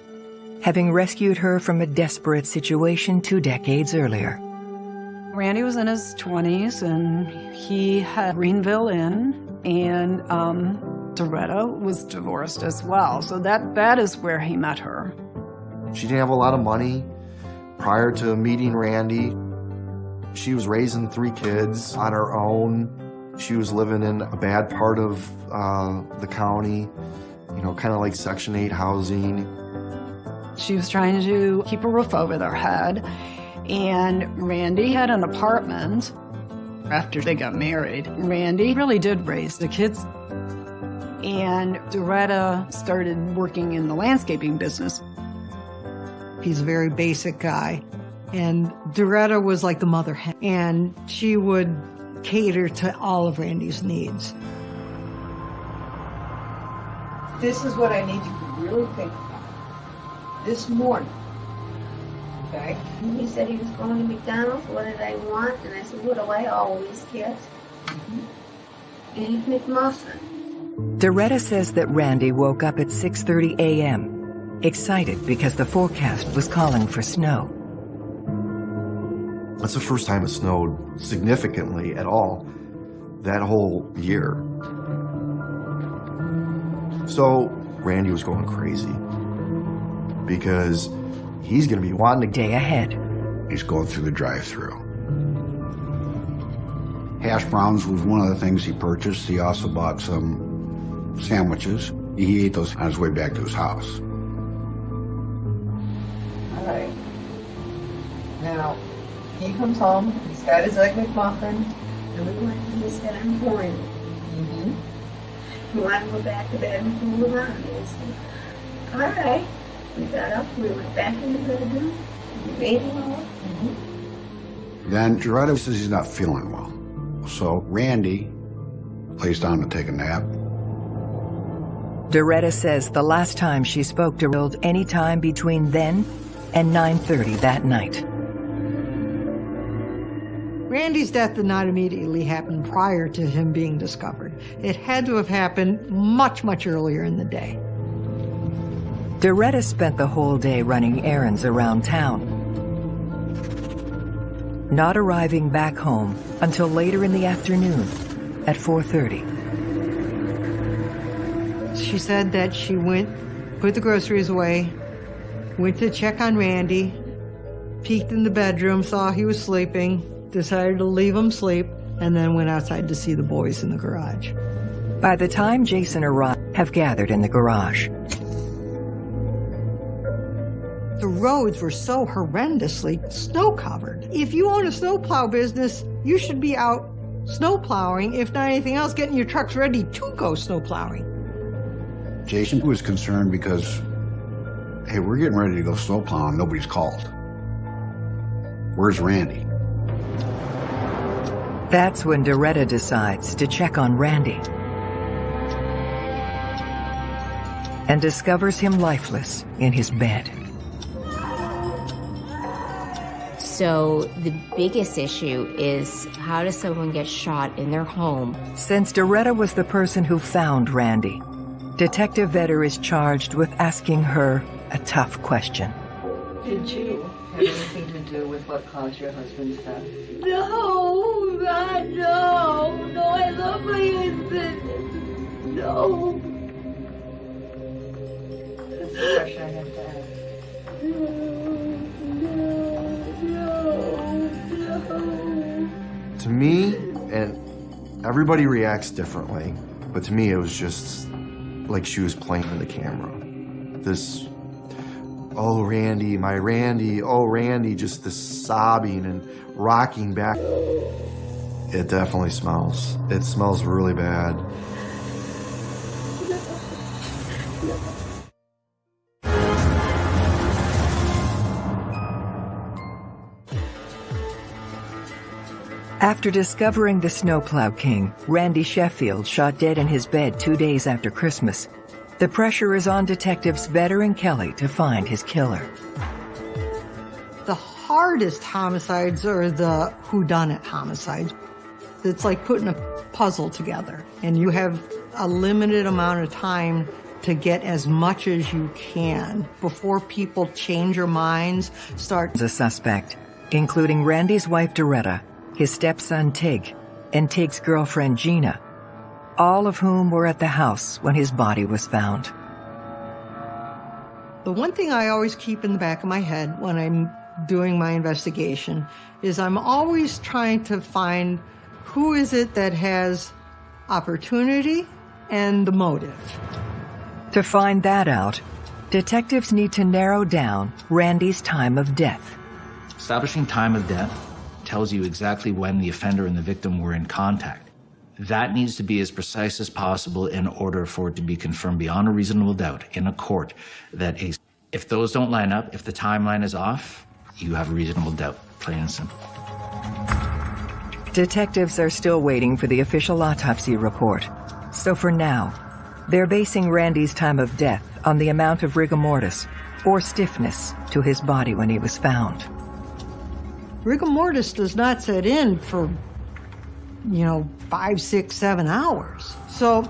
having rescued her from a desperate situation two decades earlier. Randy was in his 20s and he had Greenville Inn, and um, Doretta was divorced as well. So that, that is where he met her. She didn't have a lot of money prior to meeting Randy. She was raising three kids on her own. She was living in a bad part of uh, the county, you know, kind of like Section 8 housing. She was trying to keep a roof over their head. And Randy had an apartment after they got married. Randy really did raise the kids. And Doretta started working in the landscaping business. He's a very basic guy. And Doretta was like the mother hen, and she would cater to all of Randy's needs. This is what I need you to really think about. This morning, okay? He said he was going to McDonald's. What did I want? And I said, what do I always get? Mm-hmm. And McMuffin. Doretta says that Randy woke up at 6.30 a.m., excited because the forecast was calling for snow. That's the first time it snowed significantly at all that whole year. So Randy was going crazy because he's going to be wanting to day ahead. He's going through the drive-through. Hash browns was one of the things he purchased. He also bought some sandwiches. He ate those on his way back to his house. All right. Now, he comes home, he's got his egg McMuffin. And we went and he said, I'm going. Mm-hmm. You want to go back to bed and fool around? And said, all right. We got up, we went back in the bedroom, Then Doretta says he's not feeling well. So Randy lays down to take a nap. Doretta says the last time she spoke to Rild any time between then and 9.30 that night. Randy's death did not immediately happen prior to him being discovered. It had to have happened much, much earlier in the day. Doretta spent the whole day running errands around town, not arriving back home until later in the afternoon at 4.30. She said that she went, put the groceries away, went to check on Randy, peeked in the bedroom, saw he was sleeping, decided to leave him sleep, and then went outside to see the boys in the garage. By the time Jason arrived, have gathered in the garage. The roads were so horrendously snow covered. If you own a snowplow business, you should be out snow plowing, if not anything else, getting your trucks ready to go snow plowing. Jason was concerned because, hey, we're getting ready to go snow plowing. Nobody's called. Where's Randy? That's when Doretta decides to check on Randy and discovers him lifeless in his bed. So the biggest issue is how does someone get shot in their home? Since Doretta was the person who found Randy, Detective Vetter is charged with asking her a tough question. Did you have anything to do with what caused your husband's death? No, God, no. No, I love my husband. No. That's the question I have to ask. No, no, no. To me, and everybody reacts differently, but to me it was just like she was playing the camera. This, oh Randy, my Randy, oh Randy, just this sobbing and rocking back. It definitely smells. It smells really bad. After discovering the Snowplow King, Randy Sheffield, shot dead in his bed two days after Christmas, the pressure is on detectives Vetter and Kelly to find his killer. The hardest homicides are the whodunit homicides. It's like putting a puzzle together, and you have a limited amount of time to get as much as you can before people change their minds, start The suspect, including Randy's wife Doretta, his stepson Tig, and Tig's girlfriend Gina, all of whom were at the house when his body was found. The one thing I always keep in the back of my head when I'm doing my investigation is I'm always trying to find who is it that has opportunity and the motive. To find that out, detectives need to narrow down Randy's time of death. Establishing time of death tells you exactly when the offender and the victim were in contact. That needs to be as precise as possible in order for it to be confirmed beyond a reasonable doubt in a court that a, if those don't line up, if the timeline is off, you have a reasonable doubt, plain and simple. Detectives are still waiting for the official autopsy report. So for now, they're basing Randy's time of death on the amount of rigor mortis, or stiffness, to his body when he was found. Rigor mortis does not set in for, you know, five, six, seven hours. So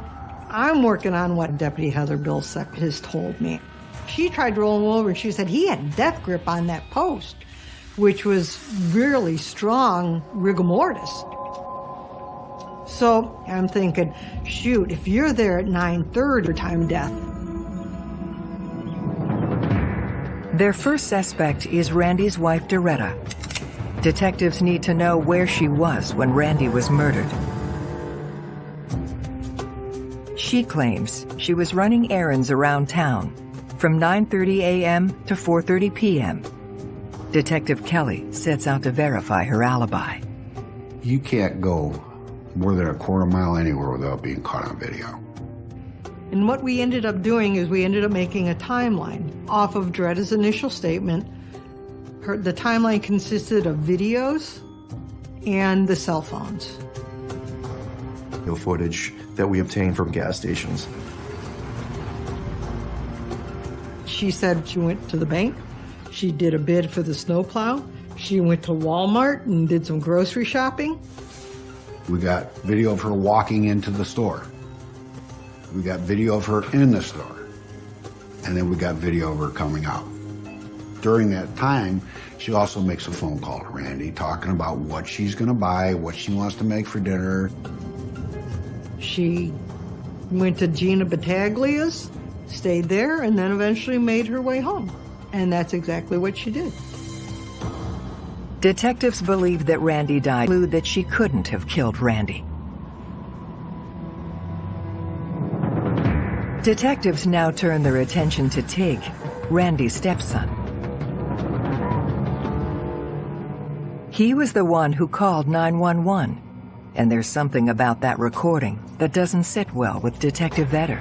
I'm working on what Deputy Heather Bilsek has told me. She tried to roll him over and she said he had death grip on that post, which was really strong rigor mortis. So I'm thinking, shoot, if you're there at 9.30 for time death, Their first suspect is Randy's wife, Doretta. Detectives need to know where she was when Randy was murdered. She claims she was running errands around town from 9.30 a.m. to 4.30 p.m. Detective Kelly sets out to verify her alibi. You can't go more than a quarter mile anywhere without being caught on video. And what we ended up doing is we ended up making a timeline off of Doretta's initial statement Her, the timeline consisted of videos and the cell phones. The footage that we obtained from gas stations. She said she went to the bank. She did a bid for the snowplow. She went to Walmart and did some grocery shopping. We got video of her walking into the store. We got video of her in the store. And then we got video of her coming out. During that time, she also makes a phone call to Randy talking about what she's going to buy, what she wants to make for dinner. She went to Gina Battaglia's, stayed there, and then eventually made her way home. And that's exactly what she did. Detectives believe that Randy died, clue that she couldn't have killed Randy. Detectives now turn their attention to Tig, Randy's stepson. He was the one who called 911, and there's something about that recording that doesn't sit well with Detective Vetter.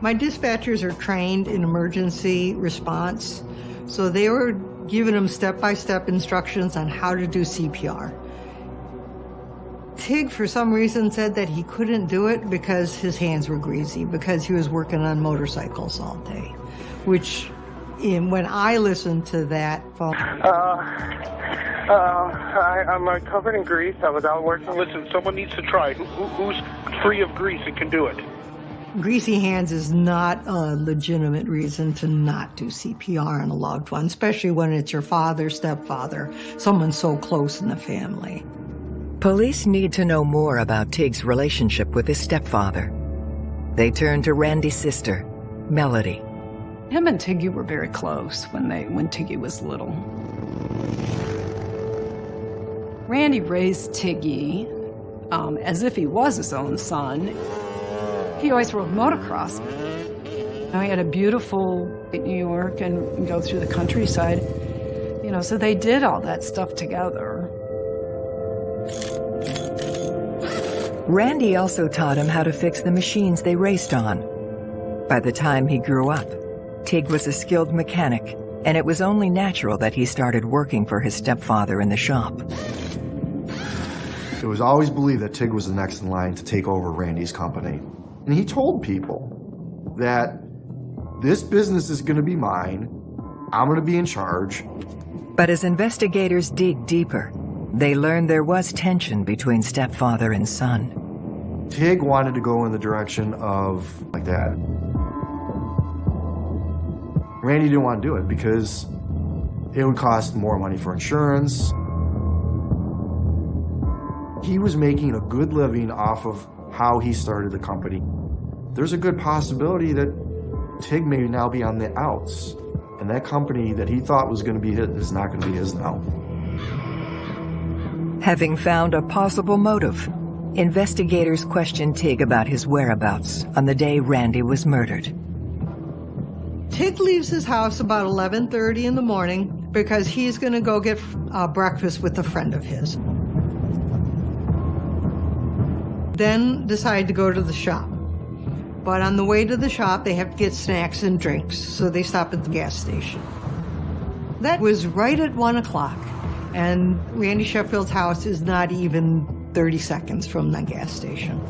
My dispatchers are trained in emergency response, so they were giving them step-by-step instructions on how to do CPR. Tig, for some reason, said that he couldn't do it because his hands were greasy, because he was working on motorcycles all day, which in, when I listened to that phone... Uh, uh, I, I'm uh, covered in grease. I was out working. Listen, someone needs to try. Who, who, who's free of grease and can do it? Greasy hands is not a legitimate reason to not do CPR on a loved one, especially when it's your father, stepfather, someone so close in the family. Police need to know more about Tig's relationship with his stepfather. They turn to Randy's sister, Melody. Him and Tiggy were very close when they when Tiggy was little. Randy raised Tiggy um, as if he was his own son. He always rode motocross. Know, he had a beautiful New York and go through the countryside. You know, so they did all that stuff together. Randy also taught him how to fix the machines they raced on. By the time he grew up, Tig was a skilled mechanic, and it was only natural that he started working for his stepfather in the shop. It was always believed that Tig was the next in line to take over Randy's company. And he told people that this business is going to be mine, I'm going to be in charge. But as investigators dig deeper, they learn there was tension between stepfather and son. Tig wanted to go in the direction of like that. Randy didn't want to do it because it would cost more money for insurance. He was making a good living off of how he started the company. There's a good possibility that Tig may now be on the outs, and that company that he thought was going to be his is not going to be his now. Having found a possible motive, investigators questioned Tig about his whereabouts on the day Randy was murdered. Tig leaves his house about 11.30 in the morning because he's going to go get uh, breakfast with a friend of his. Then decide to go to the shop. But on the way to the shop, they have to get snacks and drinks, so they stop at the gas station. That was right at 1 o'clock, and Randy Sheffield's house is not even 30 seconds from the gas station.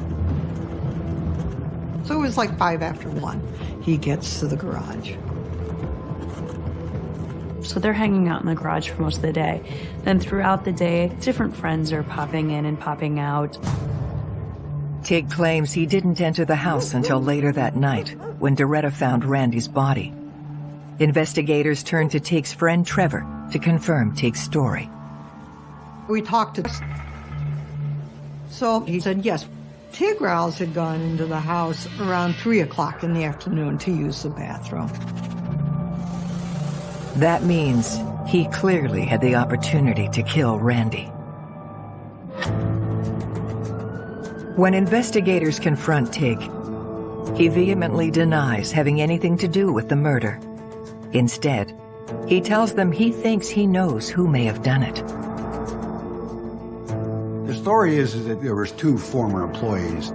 So it was like 5 after 1. He gets to the garage. So they're hanging out in the garage for most of the day. Then throughout the day, different friends are popping in and popping out. Tig claims he didn't enter the house until later that night, when Doretta found Randy's body. Investigators turned to Tig's friend Trevor to confirm Tig's story. We talked to... So he said, yes, Tig Rouse had gone into the house around 3 o'clock in the afternoon to use the bathroom. That means he clearly had the opportunity to kill Randy. When investigators confront Tig, he vehemently denies having anything to do with the murder. Instead, he tells them he thinks he knows who may have done it. The story is, is that there was two former employees.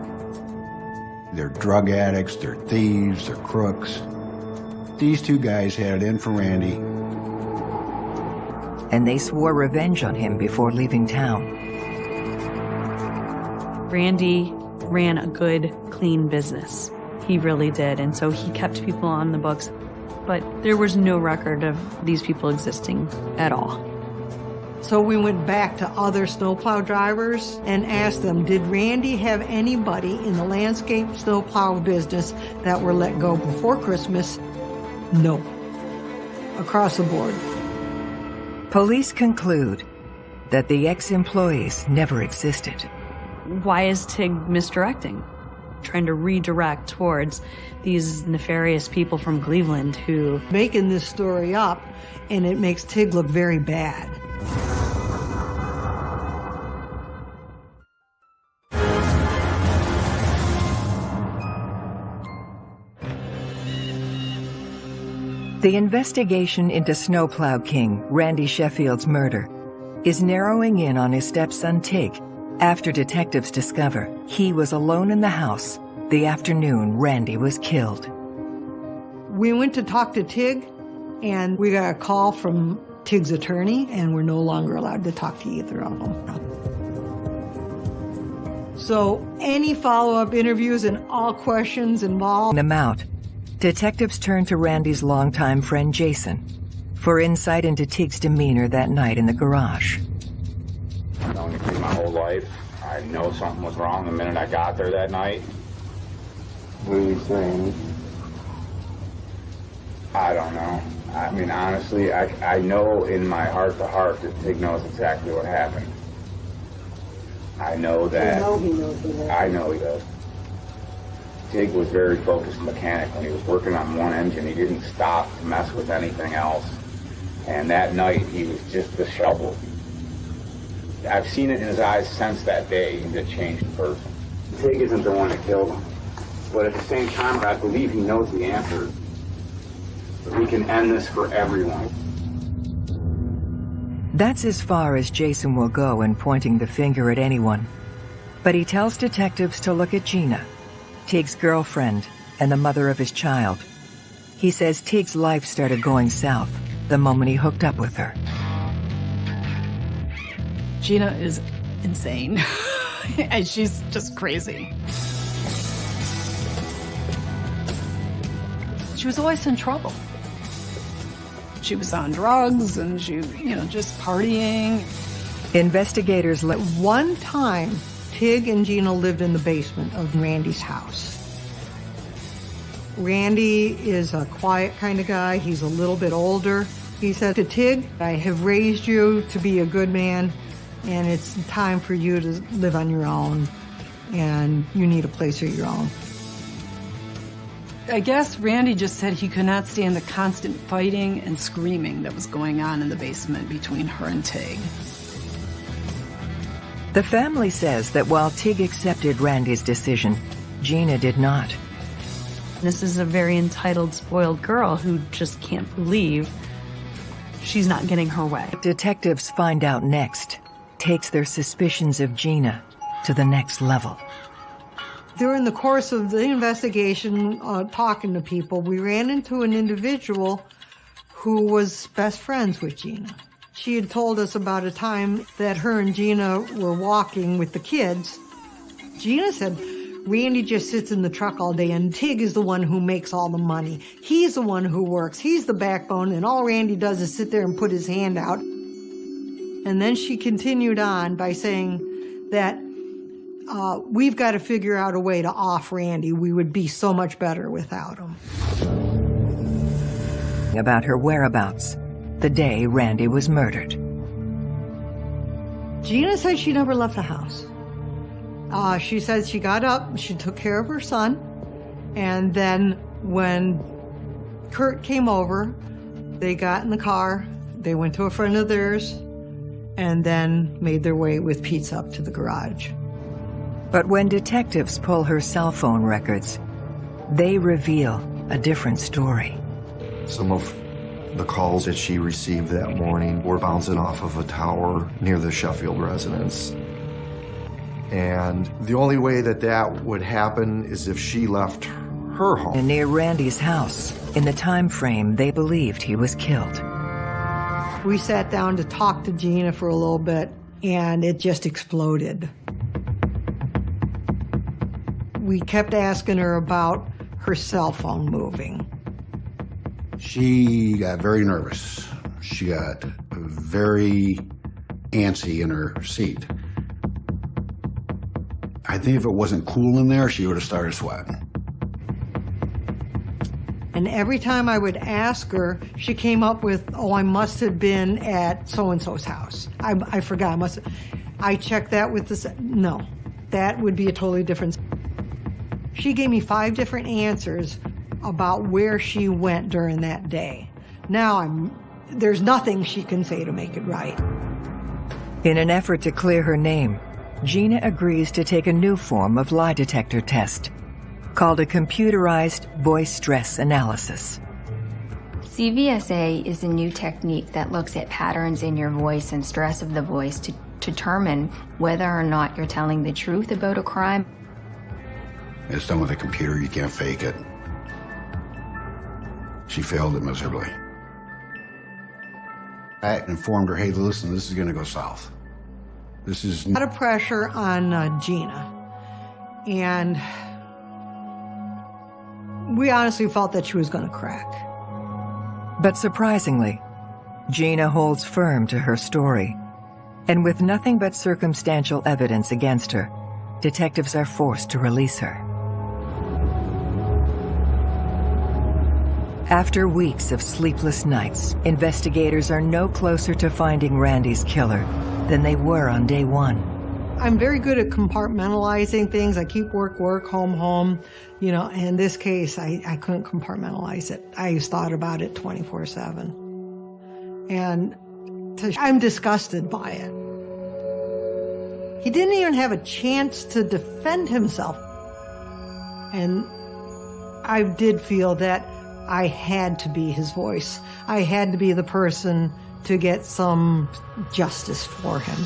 They're drug addicts, they're thieves, they're crooks. These two guys had it in for Randy. and they swore revenge on him before leaving town. Randy ran a good, clean business. He really did, and so he kept people on the books. But there was no record of these people existing at all. So we went back to other snowplow drivers and asked them, did Randy have anybody in the landscape snowplow business that were let go before Christmas? No. Across the board. Police conclude that the ex-employees never existed. Why is Tig misdirecting? Trying to redirect towards these nefarious people from Cleveland who... Making this story up, and it makes Tig look very bad. The investigation into Snowplow King, Randy Sheffield's murder, is narrowing in on his stepson Tig after detectives discover he was alone in the house the afternoon Randy was killed. We went to talk to Tig, and we got a call from Tig's attorney, and we're no longer allowed to talk to either of them. So any follow-up interviews and all questions involved... Them out. Detectives turn to Randy's longtime friend Jason for insight into Tig's demeanor that night in the garage. Known you my whole life. I know something was wrong the minute I got there that night. What are you saying? I don't know. I mean, honestly, I, I know in my heart to heart that Tig knows exactly what happened. I know that. You know he knows what I know he does. Tig was very focused mechanic. When he was working on one engine, he didn't stop to mess with anything else. And that night, he was just disheveled. I've seen it in his eyes since that day. He's a changed person. Tig isn't the one that killed him. But at the same time, I believe he knows the answer. We can end this for everyone. That's as far as Jason will go in pointing the finger at anyone. But he tells detectives to look at Gina, Tig's girlfriend and the mother of his child. He says Tig's life started going south the moment he hooked up with her. Gina is insane. (laughs) and she's just crazy. She was always in trouble. She was on drugs and she, you know, just partying. Investigators let one time Tig and Gina lived in the basement of Randy's house. Randy is a quiet kind of guy. He's a little bit older. He said to Tig, I have raised you to be a good man, and it's time for you to live on your own, and you need a place of your own. I guess Randy just said he could not stand the constant fighting and screaming that was going on in the basement between her and Tig. The family says that while Tig accepted Randy's decision, Gina did not. This is a very entitled, spoiled girl who just can't believe she's not getting her way. Detectives find out next takes their suspicions of Gina to the next level. During the course of the investigation, uh, talking to people, we ran into an individual who was best friends with Gina. She had told us about a time that her and Gina were walking with the kids. Gina said, Randy just sits in the truck all day and Tig is the one who makes all the money. He's the one who works. He's the backbone and all Randy does is sit there and put his hand out. And then she continued on by saying that uh, we've got to figure out a way to off Randy. We would be so much better without him. About her whereabouts the day Randy was murdered. Gina said she never left the house. Uh, she said she got up, she took care of her son, and then when Kurt came over, they got in the car, they went to a friend of theirs, and then made their way with pizza up to the garage. But when detectives pull her cell phone records, they reveal a different story. Some of the calls that she received that morning were bouncing off of a tower near the Sheffield residence. And the only way that that would happen is if she left her home. And near Randy's house, in the time frame they believed he was killed. We sat down to talk to Gina for a little bit, and it just exploded. We kept asking her about her cell phone moving. She got very nervous. She got very antsy in her seat. I think if it wasn't cool in there, she would have started sweating. And every time I would ask her, she came up with, oh, I must have been at so-and-so's house. I, I forgot, I must I checked that with this, no, that would be a totally different. She gave me five different answers about where she went during that day. Now I'm, there's nothing she can say to make it right. In an effort to clear her name, Gina agrees to take a new form of lie detector test called a computerized voice stress analysis. CVSA is a new technique that looks at patterns in your voice and stress of the voice to determine whether or not you're telling the truth about a crime. It's done with a computer, you can't fake it. She failed it miserably. I informed her, hey, listen, this is going to go south. This is... A lot of pressure on uh, Gina. And we honestly felt that she was going to crack. But surprisingly, Gina holds firm to her story. And with nothing but circumstantial evidence against her, detectives are forced to release her. After weeks of sleepless nights, investigators are no closer to finding Randy's killer than they were on day one. I'm very good at compartmentalizing things. I keep work, work, home, home. You know, in this case, I, I couldn't compartmentalize it. I thought about it 24 7. And to, I'm disgusted by it. He didn't even have a chance to defend himself. And I did feel that I had to be his voice. I had to be the person to get some justice for him.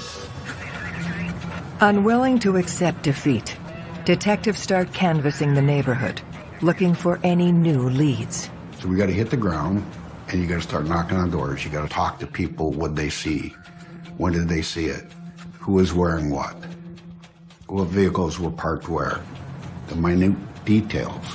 Unwilling to accept defeat, detectives start canvassing the neighborhood, looking for any new leads. So we got to hit the ground, and you got to start knocking on doors. You got to talk to people what they see. When did they see it? Who is wearing what? What vehicles were parked where? The minute details,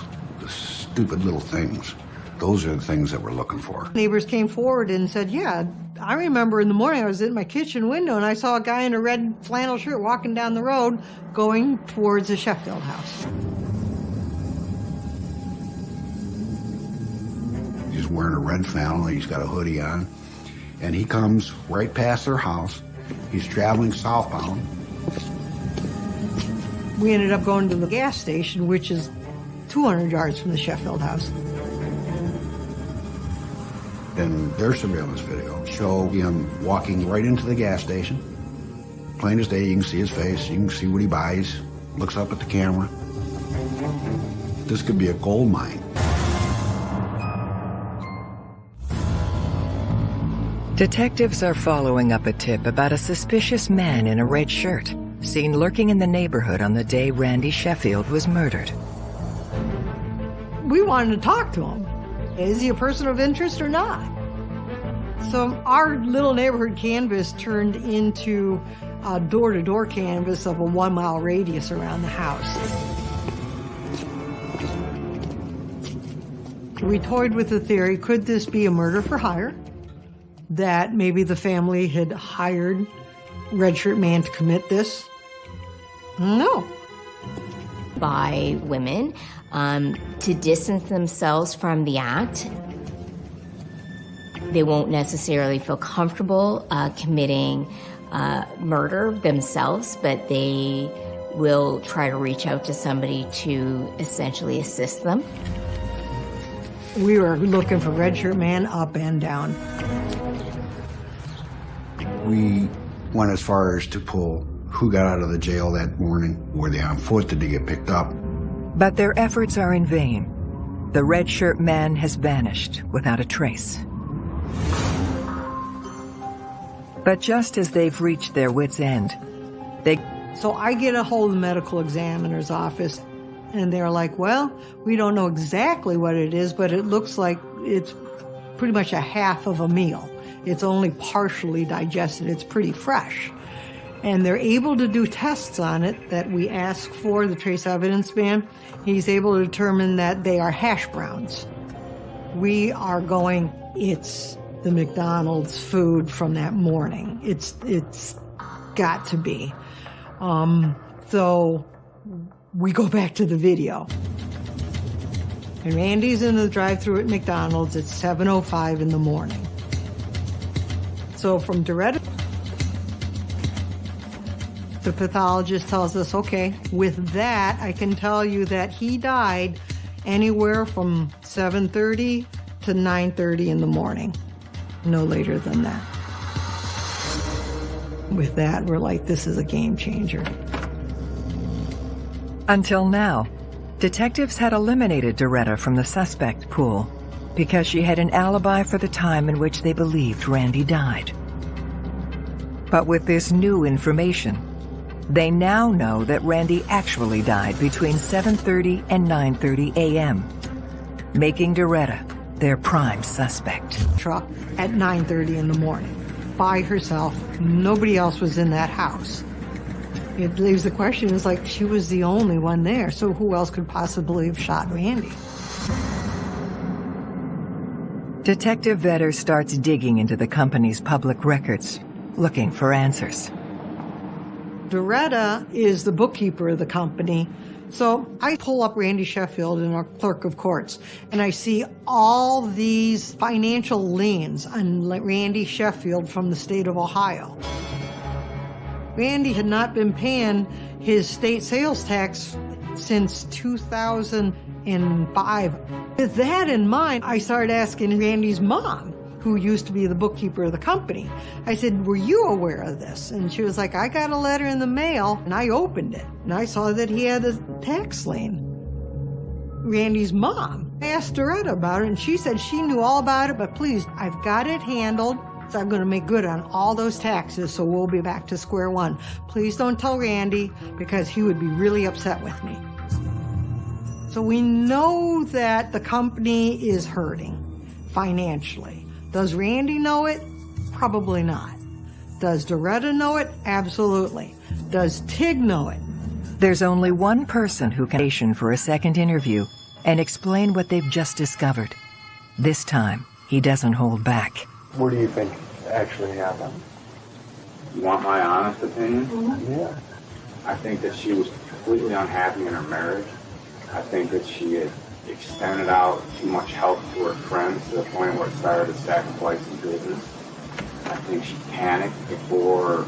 the stupid little things. Those are the things that we're looking for. Neighbors came forward and said, yeah, I remember in the morning I was in my kitchen window and I saw a guy in a red flannel shirt walking down the road going towards the Sheffield house. He's wearing a red flannel, and he's got a hoodie on, and he comes right past their house. He's traveling southbound. We ended up going to the gas station, which is 200 yards from the Sheffield house. Then their surveillance video show him walking right into the gas station. Plain as day, you can see his face, you can see what he buys, looks up at the camera. This could be a gold mine. Detectives are following up a tip about a suspicious man in a red shirt, seen lurking in the neighborhood on the day Randy Sheffield was murdered. We wanted to talk to him. Is he a person of interest or not? So our little neighborhood canvas turned into a door-to-door canvas of a one-mile radius around the house. We toyed with the theory, could this be a murder for hire? That maybe the family had hired Red Shirt Man to commit this? No. By women um, to distance themselves from the act. They won't necessarily feel comfortable uh, committing uh, murder themselves, but they will try to reach out to somebody to essentially assist them. We were looking for Red Shirt Man up and down. We went as far as to pull who got out of the jail that morning. Were they on foot? Did they get picked up? But their efforts are in vain. The red shirt man has vanished without a trace. But just as they've reached their wits' end, they... So I get a hold of the medical examiner's office, and they're like, well, we don't know exactly what it is, but it looks like it's pretty much a half of a meal. It's only partially digested. It's pretty fresh. And they're able to do tests on it that we ask for, the trace evidence man. He's able to determine that they are hash browns. We are going, it's the McDonald's food from that morning. It's, it's got to be. Um, so we go (laughs) back to the video. And Randy's in the drive-through at McDonald's at 7.05 in the morning. So from Doretta, the pathologist tells us, okay, with that, I can tell you that he died anywhere from 7.30 to 9.30 in the morning. No later than that. With that, we're like, this is a game changer. Until now, detectives had eliminated Doretta from the suspect pool because she had an alibi for the time in which they believed Randy died. But with this new information, they now know that Randy actually died between 7.30 and 9.30 a.m., making Doretta their prime suspect. Truck at 9.30 in the morning, by herself. Nobody else was in that house. It leaves the question, it's like she was the only one there, so who else could possibly have shot Randy? Detective Vetter starts digging into the company's public records, looking for answers. Doretta is the bookkeeper of the company. So I pull up Randy Sheffield in our clerk of courts, and I see all these financial liens on Randy Sheffield from the state of Ohio. Randy had not been paying his state sales tax since 2005. With that in mind, I started asking Randy's mom, who used to be the bookkeeper of the company. I said, were you aware of this? And she was like, I got a letter in the mail and I opened it and I saw that he had a tax lien. Randy's mom. I asked Doretta about it and she said she knew all about it, but please, I've got it handled. So I'm going to make good on all those taxes, so we'll be back to square one. Please don't tell Randy because he would be really upset with me. So we know that the company is hurting financially. Does Randy know it? Probably not. Does Doretta know it? Absolutely. Does Tig know it? There's only one person who can station for a second interview and explain what they've just discovered. This time, he doesn't hold back. What do you think actually happened? You want my honest opinion? Mm-hmm. Yeah. I think that she was completely unhappy in her marriage. I think that she had extended out too much help to her friends to the point where it started to sacrifice the business. I think she panicked before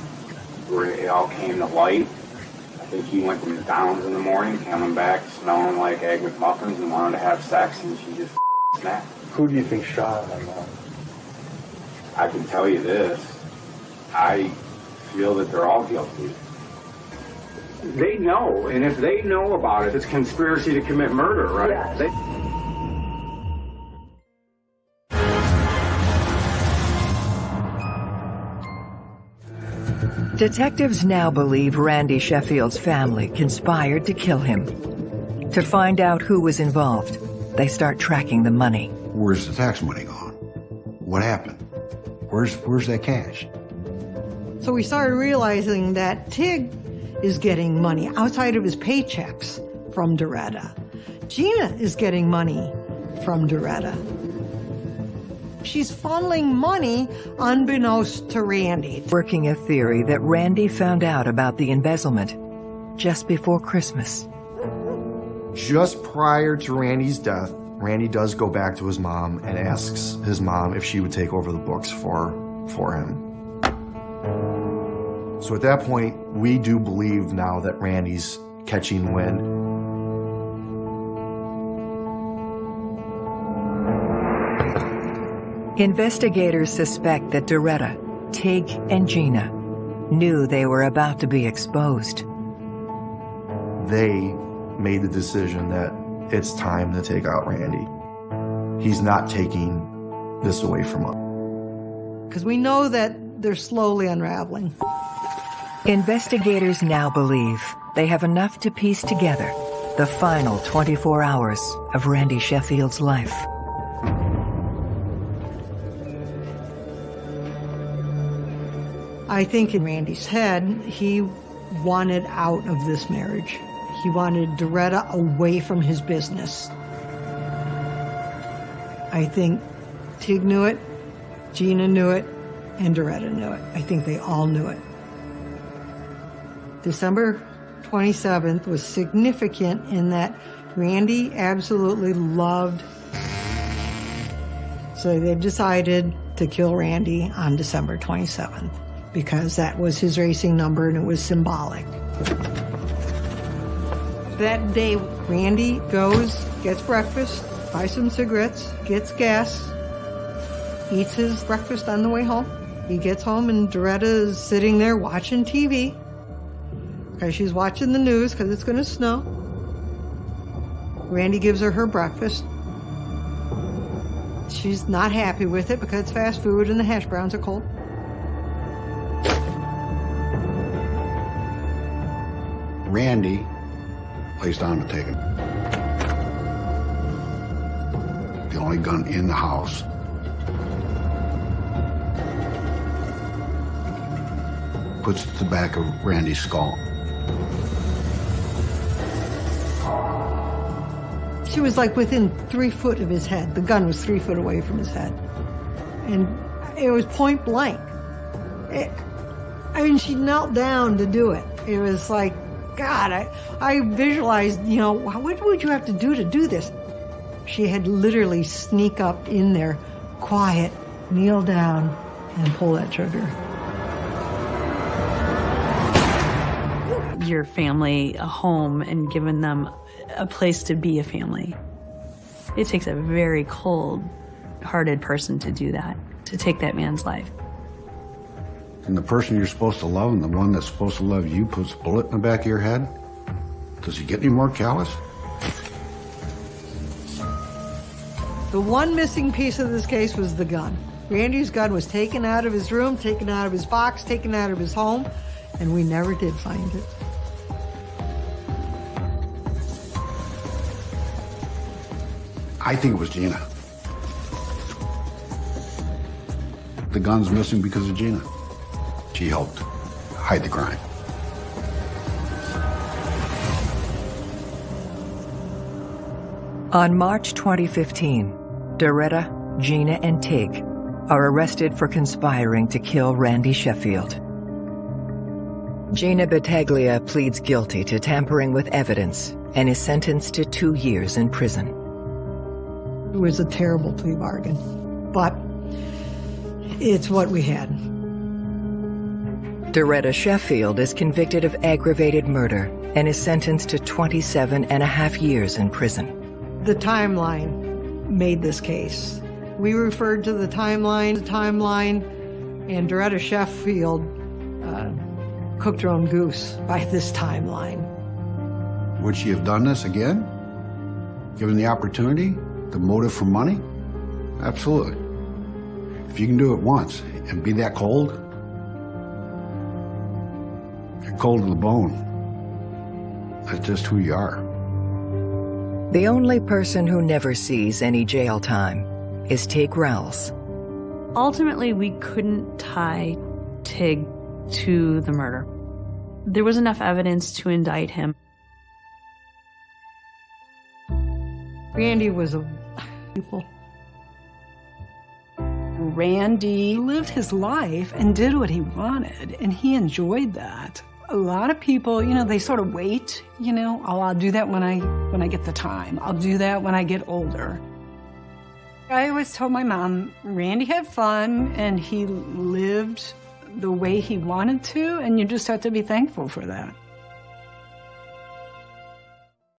it all came to light. I think he went to McDonald's in the morning, coming back smelling like egg McMuffins and wanted to have sex, and she just (laughs) snapped. Who do you think shot him? I can tell you this. I feel that they're all guilty. They know, and if they know about it, it's conspiracy to commit murder, right? Yes. They, Detectives now believe Randy Sheffield's family conspired to kill him. To find out who was involved, they start tracking the money. Where's the tax money gone? What happened? Where's where's that cash? So we started realizing that Tig is getting money outside of his paychecks from Doretta. Gina is getting money from Doretta. She's funneling money unbeknownst to Randy. Working a theory that Randy found out about the embezzlement just before Christmas. Just prior to Randy's death, Randy does go back to his mom and asks his mom if she would take over the books for, for him. So at that point, we do believe now that Randy's catching wind. Investigators suspect that Doretta, Tig, and Gina knew they were about to be exposed. They made the decision that it's time to take out Randy. He's not taking this away from us. Because we know that they're slowly unraveling. Investigators now believe they have enough to piece together the final 24 hours of Randy Sheffield's life. I think in Randy's head, he wanted out of this marriage. He wanted Doretta away from his business. I think Tig knew it, Gina knew it, and Doretta knew it. I think they all knew it. December 27th was significant in that Randy absolutely loved. So they decided to kill Randy on December 27th because that was his racing number and it was symbolic. That day, Randy goes, gets breakfast, buys some cigarettes, gets gas, eats his breakfast on the way home. He gets home and Doretta is sitting there watching TV because she's watching the news because it's going to snow. Randy gives her her breakfast. She's not happy with it because it's fast food and the hash browns are cold. Randy lays down to take it. The only gun in the house. Puts the back of Randy's skull. She was like within three foot of his head. The gun was three foot away from his head. And it was point blank. It, I mean, she knelt down to do it. It was like, God, I, I visualized, you know, what would you have to do to do this? She had literally sneak up in there, quiet, kneel down, and pull that trigger. Your family a home and given them a place to be a family. It takes a very cold hearted person to do that, to take that man's life. And the person you're supposed to love and the one that's supposed to love you puts a bullet in the back of your head? Does he get any more callous? The one missing piece of this case was the gun. Randy's gun was taken out of his room, taken out of his box, taken out of his home, and we never did find it. I think it was Gina. The gun's missing because of Gina. She helped hide the crime. On March 2015, Doretta, Gina, and Tig are arrested for conspiring to kill Randy Sheffield. Gina Battaglia pleads guilty to tampering with evidence and is sentenced to two years in prison. It was a terrible plea bargain, but it's what we had. Doretta Sheffield is convicted of aggravated murder and is sentenced to 27 and a half years in prison. The timeline made this case. We referred to the timeline, the timeline, and Doretta Sheffield uh, cooked her own goose by this timeline. Would she have done this again? Given the opportunity? The motive for money? Absolutely. If you can do it once and be that cold, you're cold to the bone. That's just who you are. The only person who never sees any jail time is Tig Rowles. Ultimately, we couldn't tie Tig to the murder. There was enough evidence to indict him. Randy was a people. Randy lived his life and did what he wanted, and he enjoyed that. A lot of people, you know, they sort of wait, you know, oh, I'll do that when I when I get the time. I'll do that when I get older. I always told my mom, Randy had fun and he lived the way he wanted to, and you just have to be thankful for that.